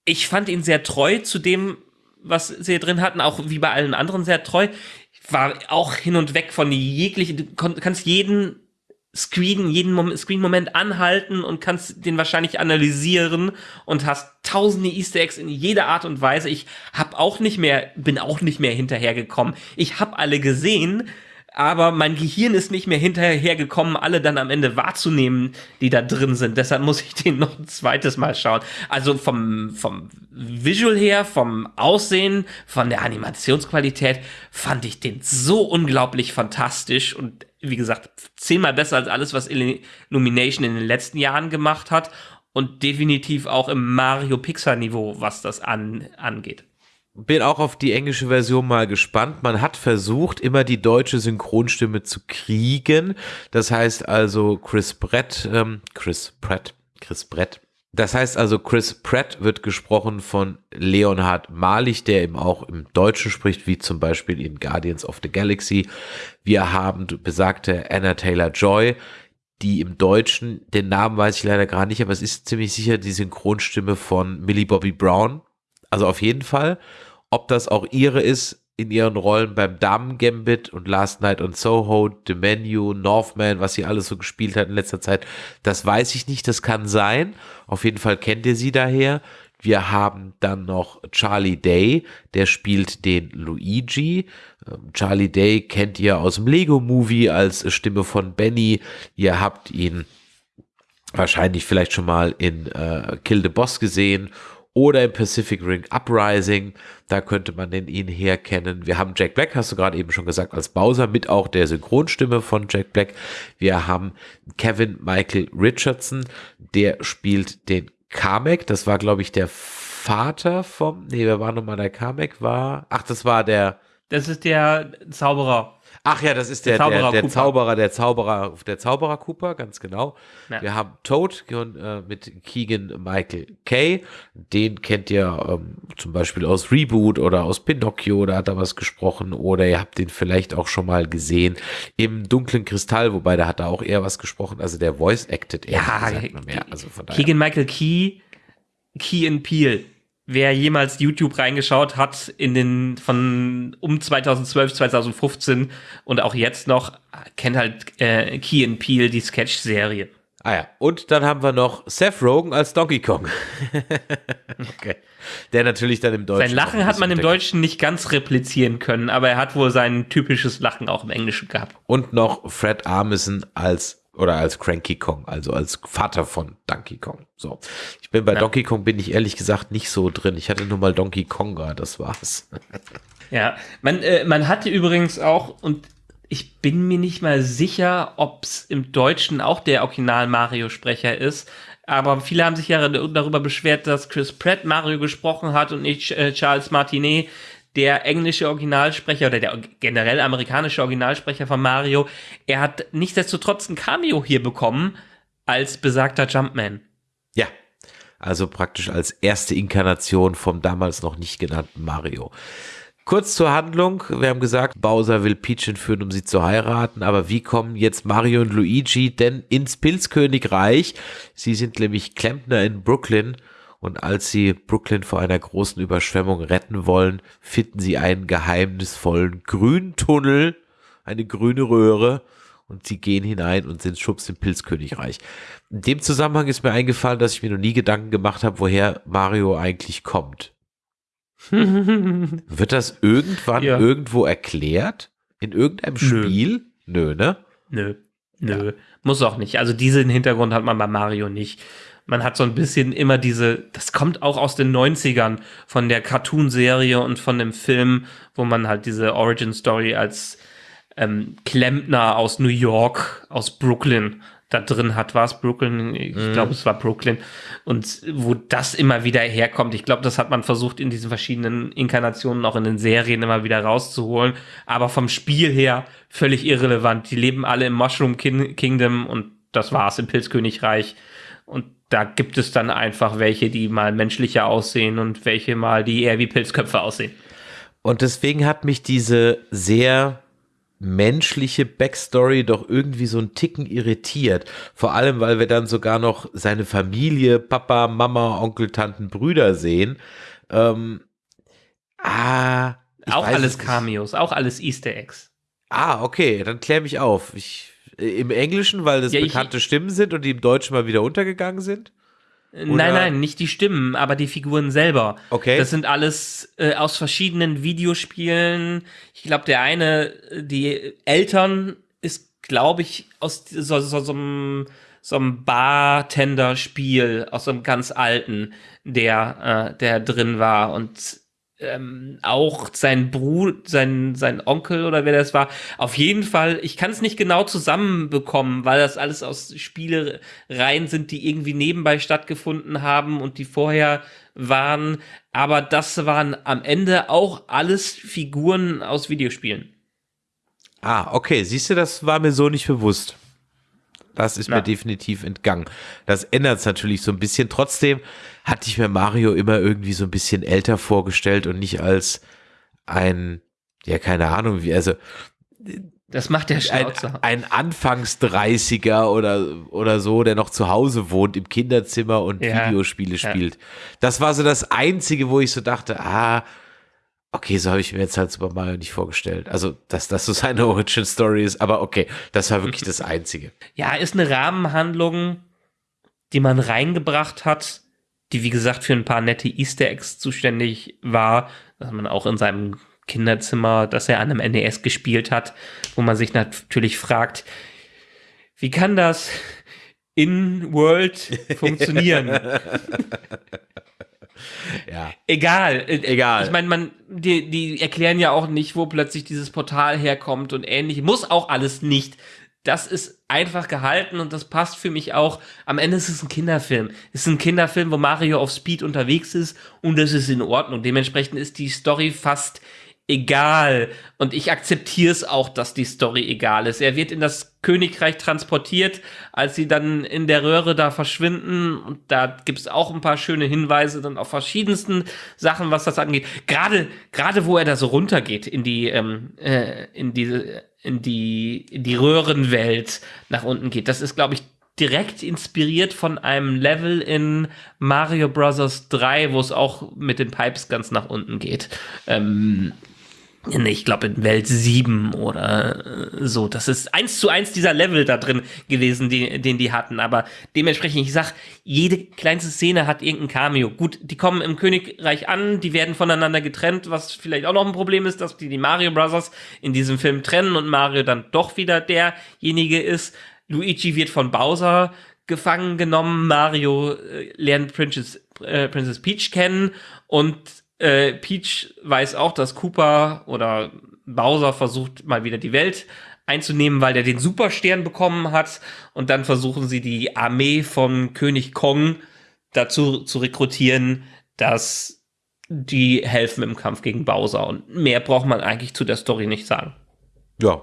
ich fand ihn sehr treu zu dem, was sie drin hatten, auch wie bei allen anderen sehr treu. Ich war auch hin und weg von jeglichen, du kannst jeden Screen, jeden Mom Screen-Moment anhalten und kannst den wahrscheinlich analysieren und hast tausende Easter Eggs in jeder Art und Weise. Ich hab auch nicht mehr, bin auch nicht mehr hinterhergekommen. Ich hab alle gesehen, aber mein Gehirn ist nicht mehr hinterhergekommen, alle dann am Ende wahrzunehmen, die da drin sind. Deshalb muss ich den noch ein zweites Mal schauen. Also vom, vom Visual her, vom Aussehen, von der Animationsqualität fand ich den so unglaublich fantastisch und wie gesagt, zehnmal besser als alles, was Illumination in den letzten Jahren gemacht hat und definitiv auch im Mario Pixar Niveau, was das an, angeht.
Bin auch auf die englische Version mal gespannt. Man hat versucht, immer die deutsche Synchronstimme zu kriegen. Das heißt also Chris Brett, ähm, Chris Pratt, Chris Brett. Das heißt also Chris Pratt wird gesprochen von Leonhard Malich, der eben auch im Deutschen spricht, wie zum Beispiel in Guardians of the Galaxy. Wir haben besagte Anna Taylor Joy, die im Deutschen, den Namen weiß ich leider gar nicht, aber es ist ziemlich sicher die Synchronstimme von Millie Bobby Brown. Also auf jeden Fall. Ob das auch ihre ist in ihren Rollen beim Damen Gambit und Last Night on Soho, The Menu, Northman, was sie alles so gespielt hat in letzter Zeit, das weiß ich nicht, das kann sein. Auf jeden Fall kennt ihr sie daher. Wir haben dann noch Charlie Day, der spielt den Luigi. Ähm, Charlie Day kennt ihr aus dem Lego Movie als Stimme von Benny. Ihr habt ihn wahrscheinlich vielleicht schon mal in äh, Kill the Boss gesehen oder im Pacific Ring Uprising. Da könnte man den ihn herkennen. Wir haben Jack Black, hast du gerade eben schon gesagt, als Bowser mit auch der Synchronstimme von Jack Black. Wir haben Kevin Michael Richardson, der spielt den Kamek. Das war, glaube ich, der Vater vom, nee, wer war nochmal der Kamek? War, ach, das war der.
Das ist der Zauberer.
Ach ja, das ist der, der, Zauberer, der, der Zauberer, der Zauberer, der Zauberer Cooper, ganz genau. Ja. Wir haben Toad äh, mit Keegan Michael Kay. Den kennt ihr ähm, zum Beispiel aus Reboot oder aus Pinocchio, da hat er was gesprochen. Oder ihr habt den vielleicht auch schon mal gesehen im Dunklen Kristall, wobei da hat er auch eher was gesprochen. Also der Voice acted eher
ja, mehr. Also von daher. Keegan Michael Key, Key and Peel wer jemals YouTube reingeschaut hat in den von um 2012, 2015 und auch jetzt noch, kennt halt äh, Key and Peel, die Sketch-Serie.
Ah ja, und dann haben wir noch Seth Rogen als Donkey Kong. okay. Der natürlich dann im Deutschen.
Sein Lachen hat man im Deutschen nicht ganz replizieren können, aber er hat wohl sein typisches Lachen auch im Englischen gehabt.
Und noch Fred Armisen als oder als Cranky Kong, also als Vater von Donkey Kong. So. Ich bin bei ja. Donkey Kong bin ich ehrlich gesagt nicht so drin. Ich hatte nur mal Donkey Konga, das war's.
ja, man, äh, man hatte übrigens auch, und ich bin mir nicht mal sicher, ob es im Deutschen auch der Original Mario-Sprecher ist, aber viele haben sich ja darüber beschwert, dass Chris Pratt Mario gesprochen hat und nicht äh, Charles Martinet der englische Originalsprecher oder der generell amerikanische Originalsprecher von Mario, er hat nichtsdestotrotz ein Cameo hier bekommen als besagter Jumpman.
Ja, also praktisch als erste Inkarnation vom damals noch nicht genannten Mario. Kurz zur Handlung. Wir haben gesagt, Bowser will Peach entführen, um sie zu heiraten. Aber wie kommen jetzt Mario und Luigi denn ins Pilzkönigreich? Sie sind nämlich Klempner in Brooklyn und als sie Brooklyn vor einer großen Überschwemmung retten wollen, finden sie einen geheimnisvollen grünen Tunnel, eine grüne Röhre und sie gehen hinein und sind schubs im Pilzkönigreich. In dem Zusammenhang ist mir eingefallen, dass ich mir noch nie Gedanken gemacht habe, woher Mario eigentlich kommt. Wird das irgendwann ja. irgendwo erklärt? In irgendeinem Spiel? Nö, ne?
Nö. Nö. Ja. Muss auch nicht. Also diesen Hintergrund hat man bei Mario nicht man hat so ein bisschen immer diese, das kommt auch aus den 90ern von der Cartoon-Serie und von dem Film, wo man halt diese Origin-Story als ähm, Klempner aus New York, aus Brooklyn da drin hat. War es Brooklyn? Ich mm. glaube, es war Brooklyn. Und wo das immer wieder herkommt. Ich glaube, das hat man versucht, in diesen verschiedenen Inkarnationen, auch in den Serien immer wieder rauszuholen. Aber vom Spiel her völlig irrelevant. Die leben alle im Mushroom Kingdom und das war's im Pilzkönigreich. Und da gibt es dann einfach welche, die mal menschlicher aussehen und welche mal, die eher wie Pilzköpfe aussehen.
Und deswegen hat mich diese sehr menschliche Backstory doch irgendwie so ein Ticken irritiert. Vor allem, weil wir dann sogar noch seine Familie, Papa, Mama, Onkel, Tanten, Brüder sehen. Ähm, ah,
auch alles Cameos, auch alles Easter Eggs.
Ah, okay, dann klär mich auf. Ich Im Englischen, weil das ja, bekannte ich, Stimmen sind und die im Deutschen mal wieder untergegangen sind?
Oder? Nein, nein, nicht die Stimmen, aber die Figuren selber. Okay. Das sind alles äh, aus verschiedenen Videospielen. Ich glaube, der eine, die Eltern ist, glaube ich, aus so, so, so, einem, so einem Bartender-Spiel, aus so einem ganz alten, der, äh, der drin war. Und ähm, auch sein Bruder, sein, sein Onkel oder wer das war. Auf jeden Fall, ich kann es nicht genau zusammenbekommen, weil das alles aus Spielereien sind, die irgendwie nebenbei stattgefunden haben und die vorher waren. Aber das waren am Ende auch alles Figuren aus Videospielen.
Ah, okay. Siehst du, das war mir so nicht bewusst. Das ist Na. mir definitiv entgangen. Das ändert es natürlich so ein bisschen. Trotzdem hatte ich mir Mario immer irgendwie so ein bisschen älter vorgestellt und nicht als ein, ja, keine Ahnung, wie, also.
Das macht der
Schnauzer. Ein, ein Anfangs 30er oder, oder so, der noch zu Hause wohnt, im Kinderzimmer und ja. Videospiele spielt. Ja. Das war so das Einzige, wo ich so dachte, ah, okay, so habe ich mir jetzt halt Super Mario nicht vorgestellt. Also, dass das so seine Origin Story ist, aber okay, das war wirklich das Einzige.
Ja, ist eine Rahmenhandlung, die man reingebracht hat, die wie gesagt für ein paar nette Easter Eggs zuständig war, dass man auch in seinem Kinderzimmer, dass er an einem NES gespielt hat, wo man sich natürlich fragt, wie kann das in World funktionieren? ja. Egal.
Egal.
Ich meine, man, die, die erklären ja auch nicht, wo plötzlich dieses Portal herkommt und ähnlich. Muss auch alles nicht. Das ist einfach gehalten und das passt für mich auch. Am Ende ist es ein Kinderfilm. Es ist ein Kinderfilm, wo Mario auf Speed unterwegs ist und das ist in Ordnung. Dementsprechend ist die Story fast egal. Und ich akzeptiere es auch, dass die Story egal ist. Er wird in das Königreich transportiert, als sie dann in der Röhre da verschwinden. Und da gibt es auch ein paar schöne Hinweise dann auf verschiedensten Sachen, was das angeht. Gerade, gerade wo er da so runtergeht in die, ähm, äh, in diese, in die, in die Röhrenwelt nach unten geht. Das ist, glaube ich, direkt inspiriert von einem Level in Mario Bros. 3, wo es auch mit den Pipes ganz nach unten geht. Ähm, ich glaube in Welt 7 oder äh, so. Das ist eins zu eins dieser Level da drin gewesen, die, den die hatten. Aber dementsprechend, ich sag, jede kleinste Szene hat irgendein Cameo. Gut, die kommen im Königreich an, die werden voneinander getrennt, was vielleicht auch noch ein Problem ist, dass die die Mario Brothers in diesem Film trennen und Mario dann doch wieder derjenige ist. Luigi wird von Bowser gefangen genommen, Mario äh, lernt Princess, äh, Princess Peach kennen und äh, Peach weiß auch, dass Cooper oder Bowser versucht mal wieder die Welt einzunehmen, weil der den Superstern bekommen hat. Und dann versuchen sie die Armee von König Kong dazu zu rekrutieren, dass die helfen im Kampf gegen Bowser. Und mehr braucht man eigentlich zu der Story nicht sagen.
Ja,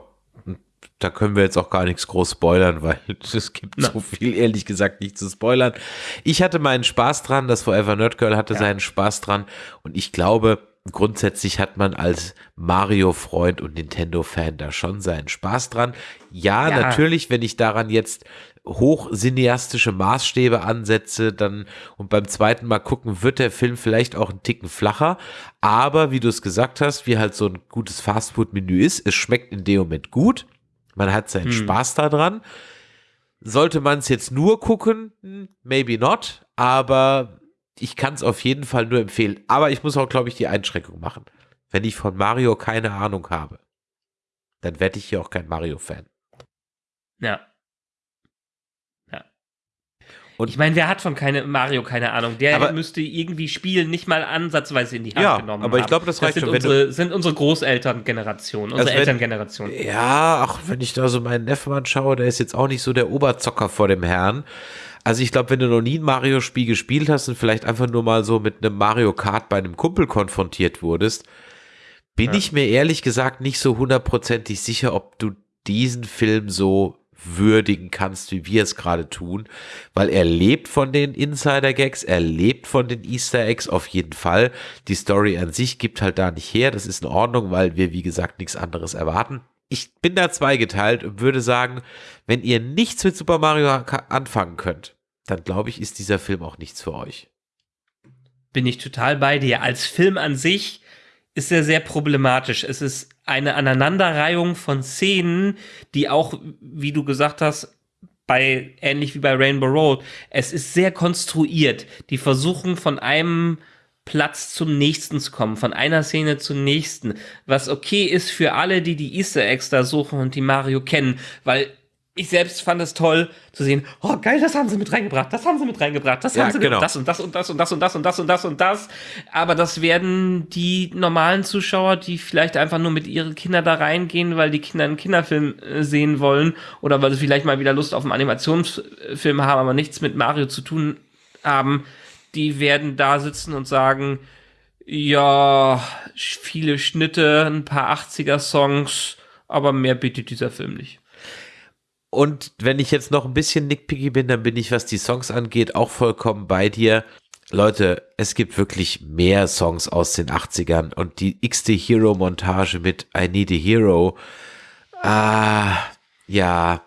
da können wir jetzt auch gar nichts groß spoilern, weil es gibt Na. so viel, ehrlich gesagt, nicht zu spoilern. Ich hatte meinen Spaß dran, das Forever Nerd Girl hatte ja. seinen Spaß dran und ich glaube, grundsätzlich hat man als Mario-Freund und Nintendo-Fan da schon seinen Spaß dran. Ja, ja, natürlich, wenn ich daran jetzt hochcineastische Maßstäbe ansetze, dann und beim zweiten Mal gucken, wird der Film vielleicht auch einen Ticken flacher. Aber wie du es gesagt hast, wie halt so ein gutes Fastfood-Menü ist, es schmeckt in dem Moment gut. Man hat seinen hm. Spaß daran. Sollte man es jetzt nur gucken? Maybe not. Aber ich kann es auf jeden Fall nur empfehlen. Aber ich muss auch, glaube ich, die Einschränkung machen. Wenn ich von Mario keine Ahnung habe, dann werde ich hier auch kein Mario-Fan.
Ja. Und ich meine, wer hat von keine, Mario keine Ahnung? Der aber, müsste irgendwie Spielen nicht mal ansatzweise in die Hand
ja,
genommen
aber ich glaube, das reicht
das
schon.
Unsere, du, sind unsere Großelterngeneration, unsere also Elterngeneration.
Ja, auch wenn ich da so meinen Neffen anschaue, der ist jetzt auch nicht so der Oberzocker vor dem Herrn. Also ich glaube, wenn du noch nie ein Mario-Spiel gespielt hast und vielleicht einfach nur mal so mit einem Mario Kart bei einem Kumpel konfrontiert wurdest, bin ja. ich mir ehrlich gesagt nicht so hundertprozentig sicher, ob du diesen Film so würdigen kannst, wie wir es gerade tun, weil er lebt von den Insider-Gags, er lebt von den Easter Eggs auf jeden Fall. Die Story an sich gibt halt da nicht her, das ist in Ordnung, weil wir, wie gesagt, nichts anderes erwarten. Ich bin da zweigeteilt und würde sagen, wenn ihr nichts mit Super Mario anfangen könnt, dann glaube ich, ist dieser Film auch nichts für euch.
Bin ich total bei dir. Als Film an sich ist er sehr problematisch. Es ist eine Aneinanderreihung von Szenen, die auch, wie du gesagt hast, bei, ähnlich wie bei Rainbow Road, es ist sehr konstruiert. Die versuchen von einem Platz zum nächsten zu kommen, von einer Szene zur nächsten, was okay ist für alle, die die Easter Eggs da suchen und die Mario kennen, weil ich selbst fand es toll zu sehen, oh geil, das haben sie mit reingebracht, das haben sie mit reingebracht, das ja, haben sie genau. das und das und das und das und das und das und das und das. Aber das werden die normalen Zuschauer, die vielleicht einfach nur mit ihren Kindern da reingehen, weil die Kinder einen Kinderfilm äh, sehen wollen oder weil sie vielleicht mal wieder Lust auf einen Animationsfilm haben, aber nichts mit Mario zu tun haben, die werden da sitzen und sagen, ja, viele Schnitte, ein paar 80er Songs, aber mehr bietet dieser Film nicht.
Und wenn ich jetzt noch ein bisschen nickpicky bin, dann bin ich, was die Songs angeht, auch vollkommen bei dir. Leute, es gibt wirklich mehr Songs aus den 80ern und die XD Hero Montage mit I Need a Hero. Ah, ja.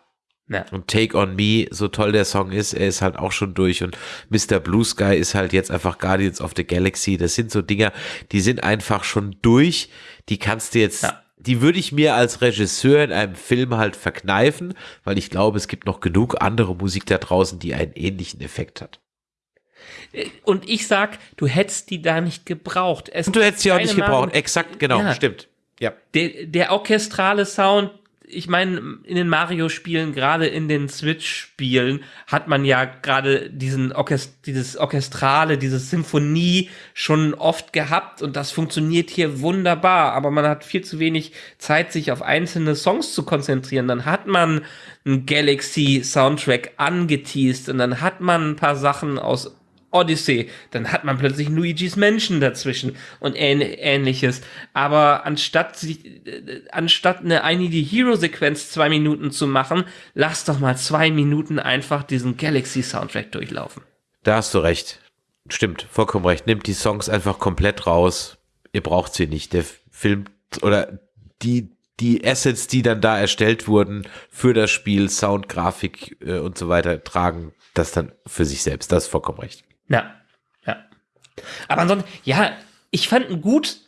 ja. Und Take on Me, so toll der Song ist, er ist halt auch schon durch und Mr. Blue Sky ist halt jetzt einfach Guardians of the Galaxy. Das sind so Dinger, die sind einfach schon durch. Die kannst du jetzt ja die würde ich mir als Regisseur in einem Film halt verkneifen, weil ich glaube, es gibt noch genug andere Musik da draußen, die einen ähnlichen Effekt hat.
Und ich sag, du hättest die da nicht gebraucht.
Es Und du hättest sie auch nicht gebraucht. Exakt, genau, ja. stimmt. Ja.
Der, der orchestrale Sound ich meine, in den Mario-Spielen, gerade in den Switch-Spielen, hat man ja gerade diesen Orchest dieses Orchestrale, diese Symphonie schon oft gehabt und das funktioniert hier wunderbar, aber man hat viel zu wenig Zeit, sich auf einzelne Songs zu konzentrieren. Dann hat man einen Galaxy-Soundtrack angeteased und dann hat man ein paar Sachen aus Odyssey, dann hat man plötzlich Luigi's Menschen dazwischen und ähnliches. Aber anstatt, äh, anstatt eine I Need a Hero Sequenz zwei Minuten zu machen, lass doch mal zwei Minuten einfach diesen Galaxy Soundtrack durchlaufen.
Da hast du recht. Stimmt, vollkommen recht. Nimmt die Songs einfach komplett raus. Ihr braucht sie nicht. Der Film oder die, die Assets, die dann da erstellt wurden für das Spiel, Sound, Grafik äh, und so weiter, tragen das dann für sich selbst. Das ist vollkommen recht.
Ja, ja. Aber ansonsten, ja, ich fand ihn gut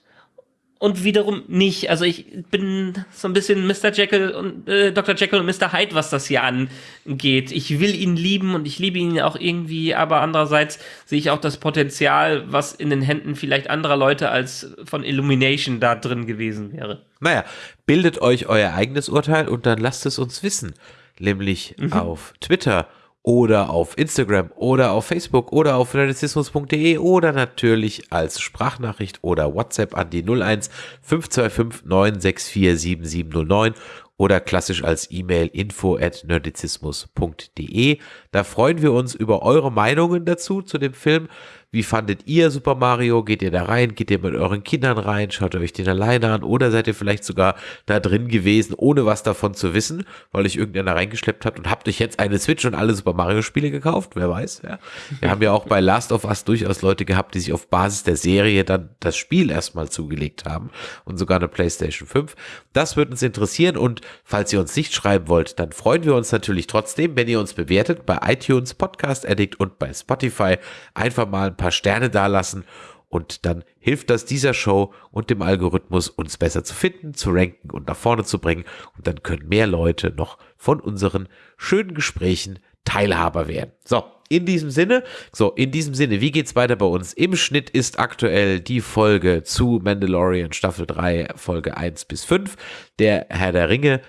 und wiederum nicht. Also ich bin so ein bisschen Mr. Jekyll und äh, Dr. Jekyll und Mr. Hyde, was das hier angeht. Ich will ihn lieben und ich liebe ihn auch irgendwie, aber andererseits sehe ich auch das Potenzial, was in den Händen vielleicht anderer Leute als von Illumination da drin gewesen wäre.
Naja, bildet euch euer eigenes Urteil und dann lasst es uns wissen. Nämlich mhm. auf Twitter oder auf Instagram oder auf Facebook oder auf nerdizismus.de oder natürlich als Sprachnachricht oder WhatsApp an die 01 525 964 7709 oder klassisch als E-Mail info at nerdizismus.de. Da freuen wir uns über eure Meinungen dazu zu dem Film. Wie fandet ihr Super Mario? Geht ihr da rein? Geht ihr mit euren Kindern rein? Schaut ihr euch den alleine an? Oder seid ihr vielleicht sogar da drin gewesen, ohne was davon zu wissen, weil euch irgendeiner reingeschleppt hat und habt euch jetzt eine Switch und alle Super Mario Spiele gekauft? Wer weiß, ja. Wir haben ja auch bei Last of Us durchaus Leute gehabt, die sich auf Basis der Serie dann das Spiel erstmal zugelegt haben und sogar eine PlayStation 5. Das würde uns interessieren und falls ihr uns nicht schreiben wollt, dann freuen wir uns natürlich trotzdem, wenn ihr uns bewertet bei iTunes, Podcast Addict und bei Spotify. Einfach mal ein paar Sterne dalassen und dann hilft das dieser Show und dem Algorithmus, uns besser zu finden, zu ranken und nach vorne zu bringen. Und dann können mehr Leute noch von unseren schönen Gesprächen Teilhaber werden. So, in diesem Sinne, so, in diesem Sinne, wie geht's weiter bei uns? Im Schnitt ist aktuell die Folge zu Mandalorian Staffel 3, Folge 1 bis 5. Der Herr der Ringe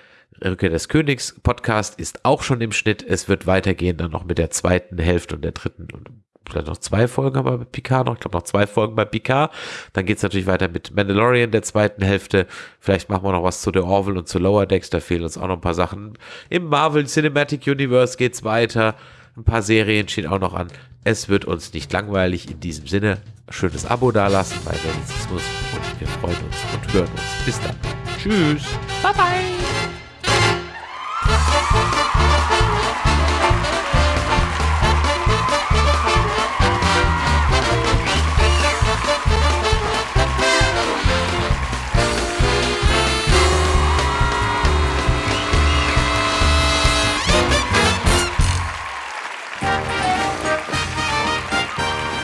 Rückkehr des Königs Podcast ist auch schon im Schnitt. Es wird weitergehen dann noch mit der zweiten Hälfte und der dritten und vielleicht noch zwei Folgen aber bei Picard noch. Ich glaube noch zwei Folgen bei Picard. Dann geht es natürlich weiter mit Mandalorian der zweiten Hälfte. Vielleicht machen wir noch was zu The Orville und zu Lower Decks. Da fehlen uns auch noch ein paar Sachen. Im Marvel Cinematic Universe geht es weiter. Ein paar Serien stehen auch noch an. Es wird uns nicht langweilig. In diesem Sinne, schönes Abo dalassen bei Medizismus und wir freuen uns und hören uns. Bis dann. Tschüss.
Bye bye.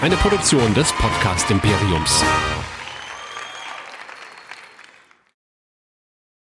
Eine Produktion des Podcast Imperiums.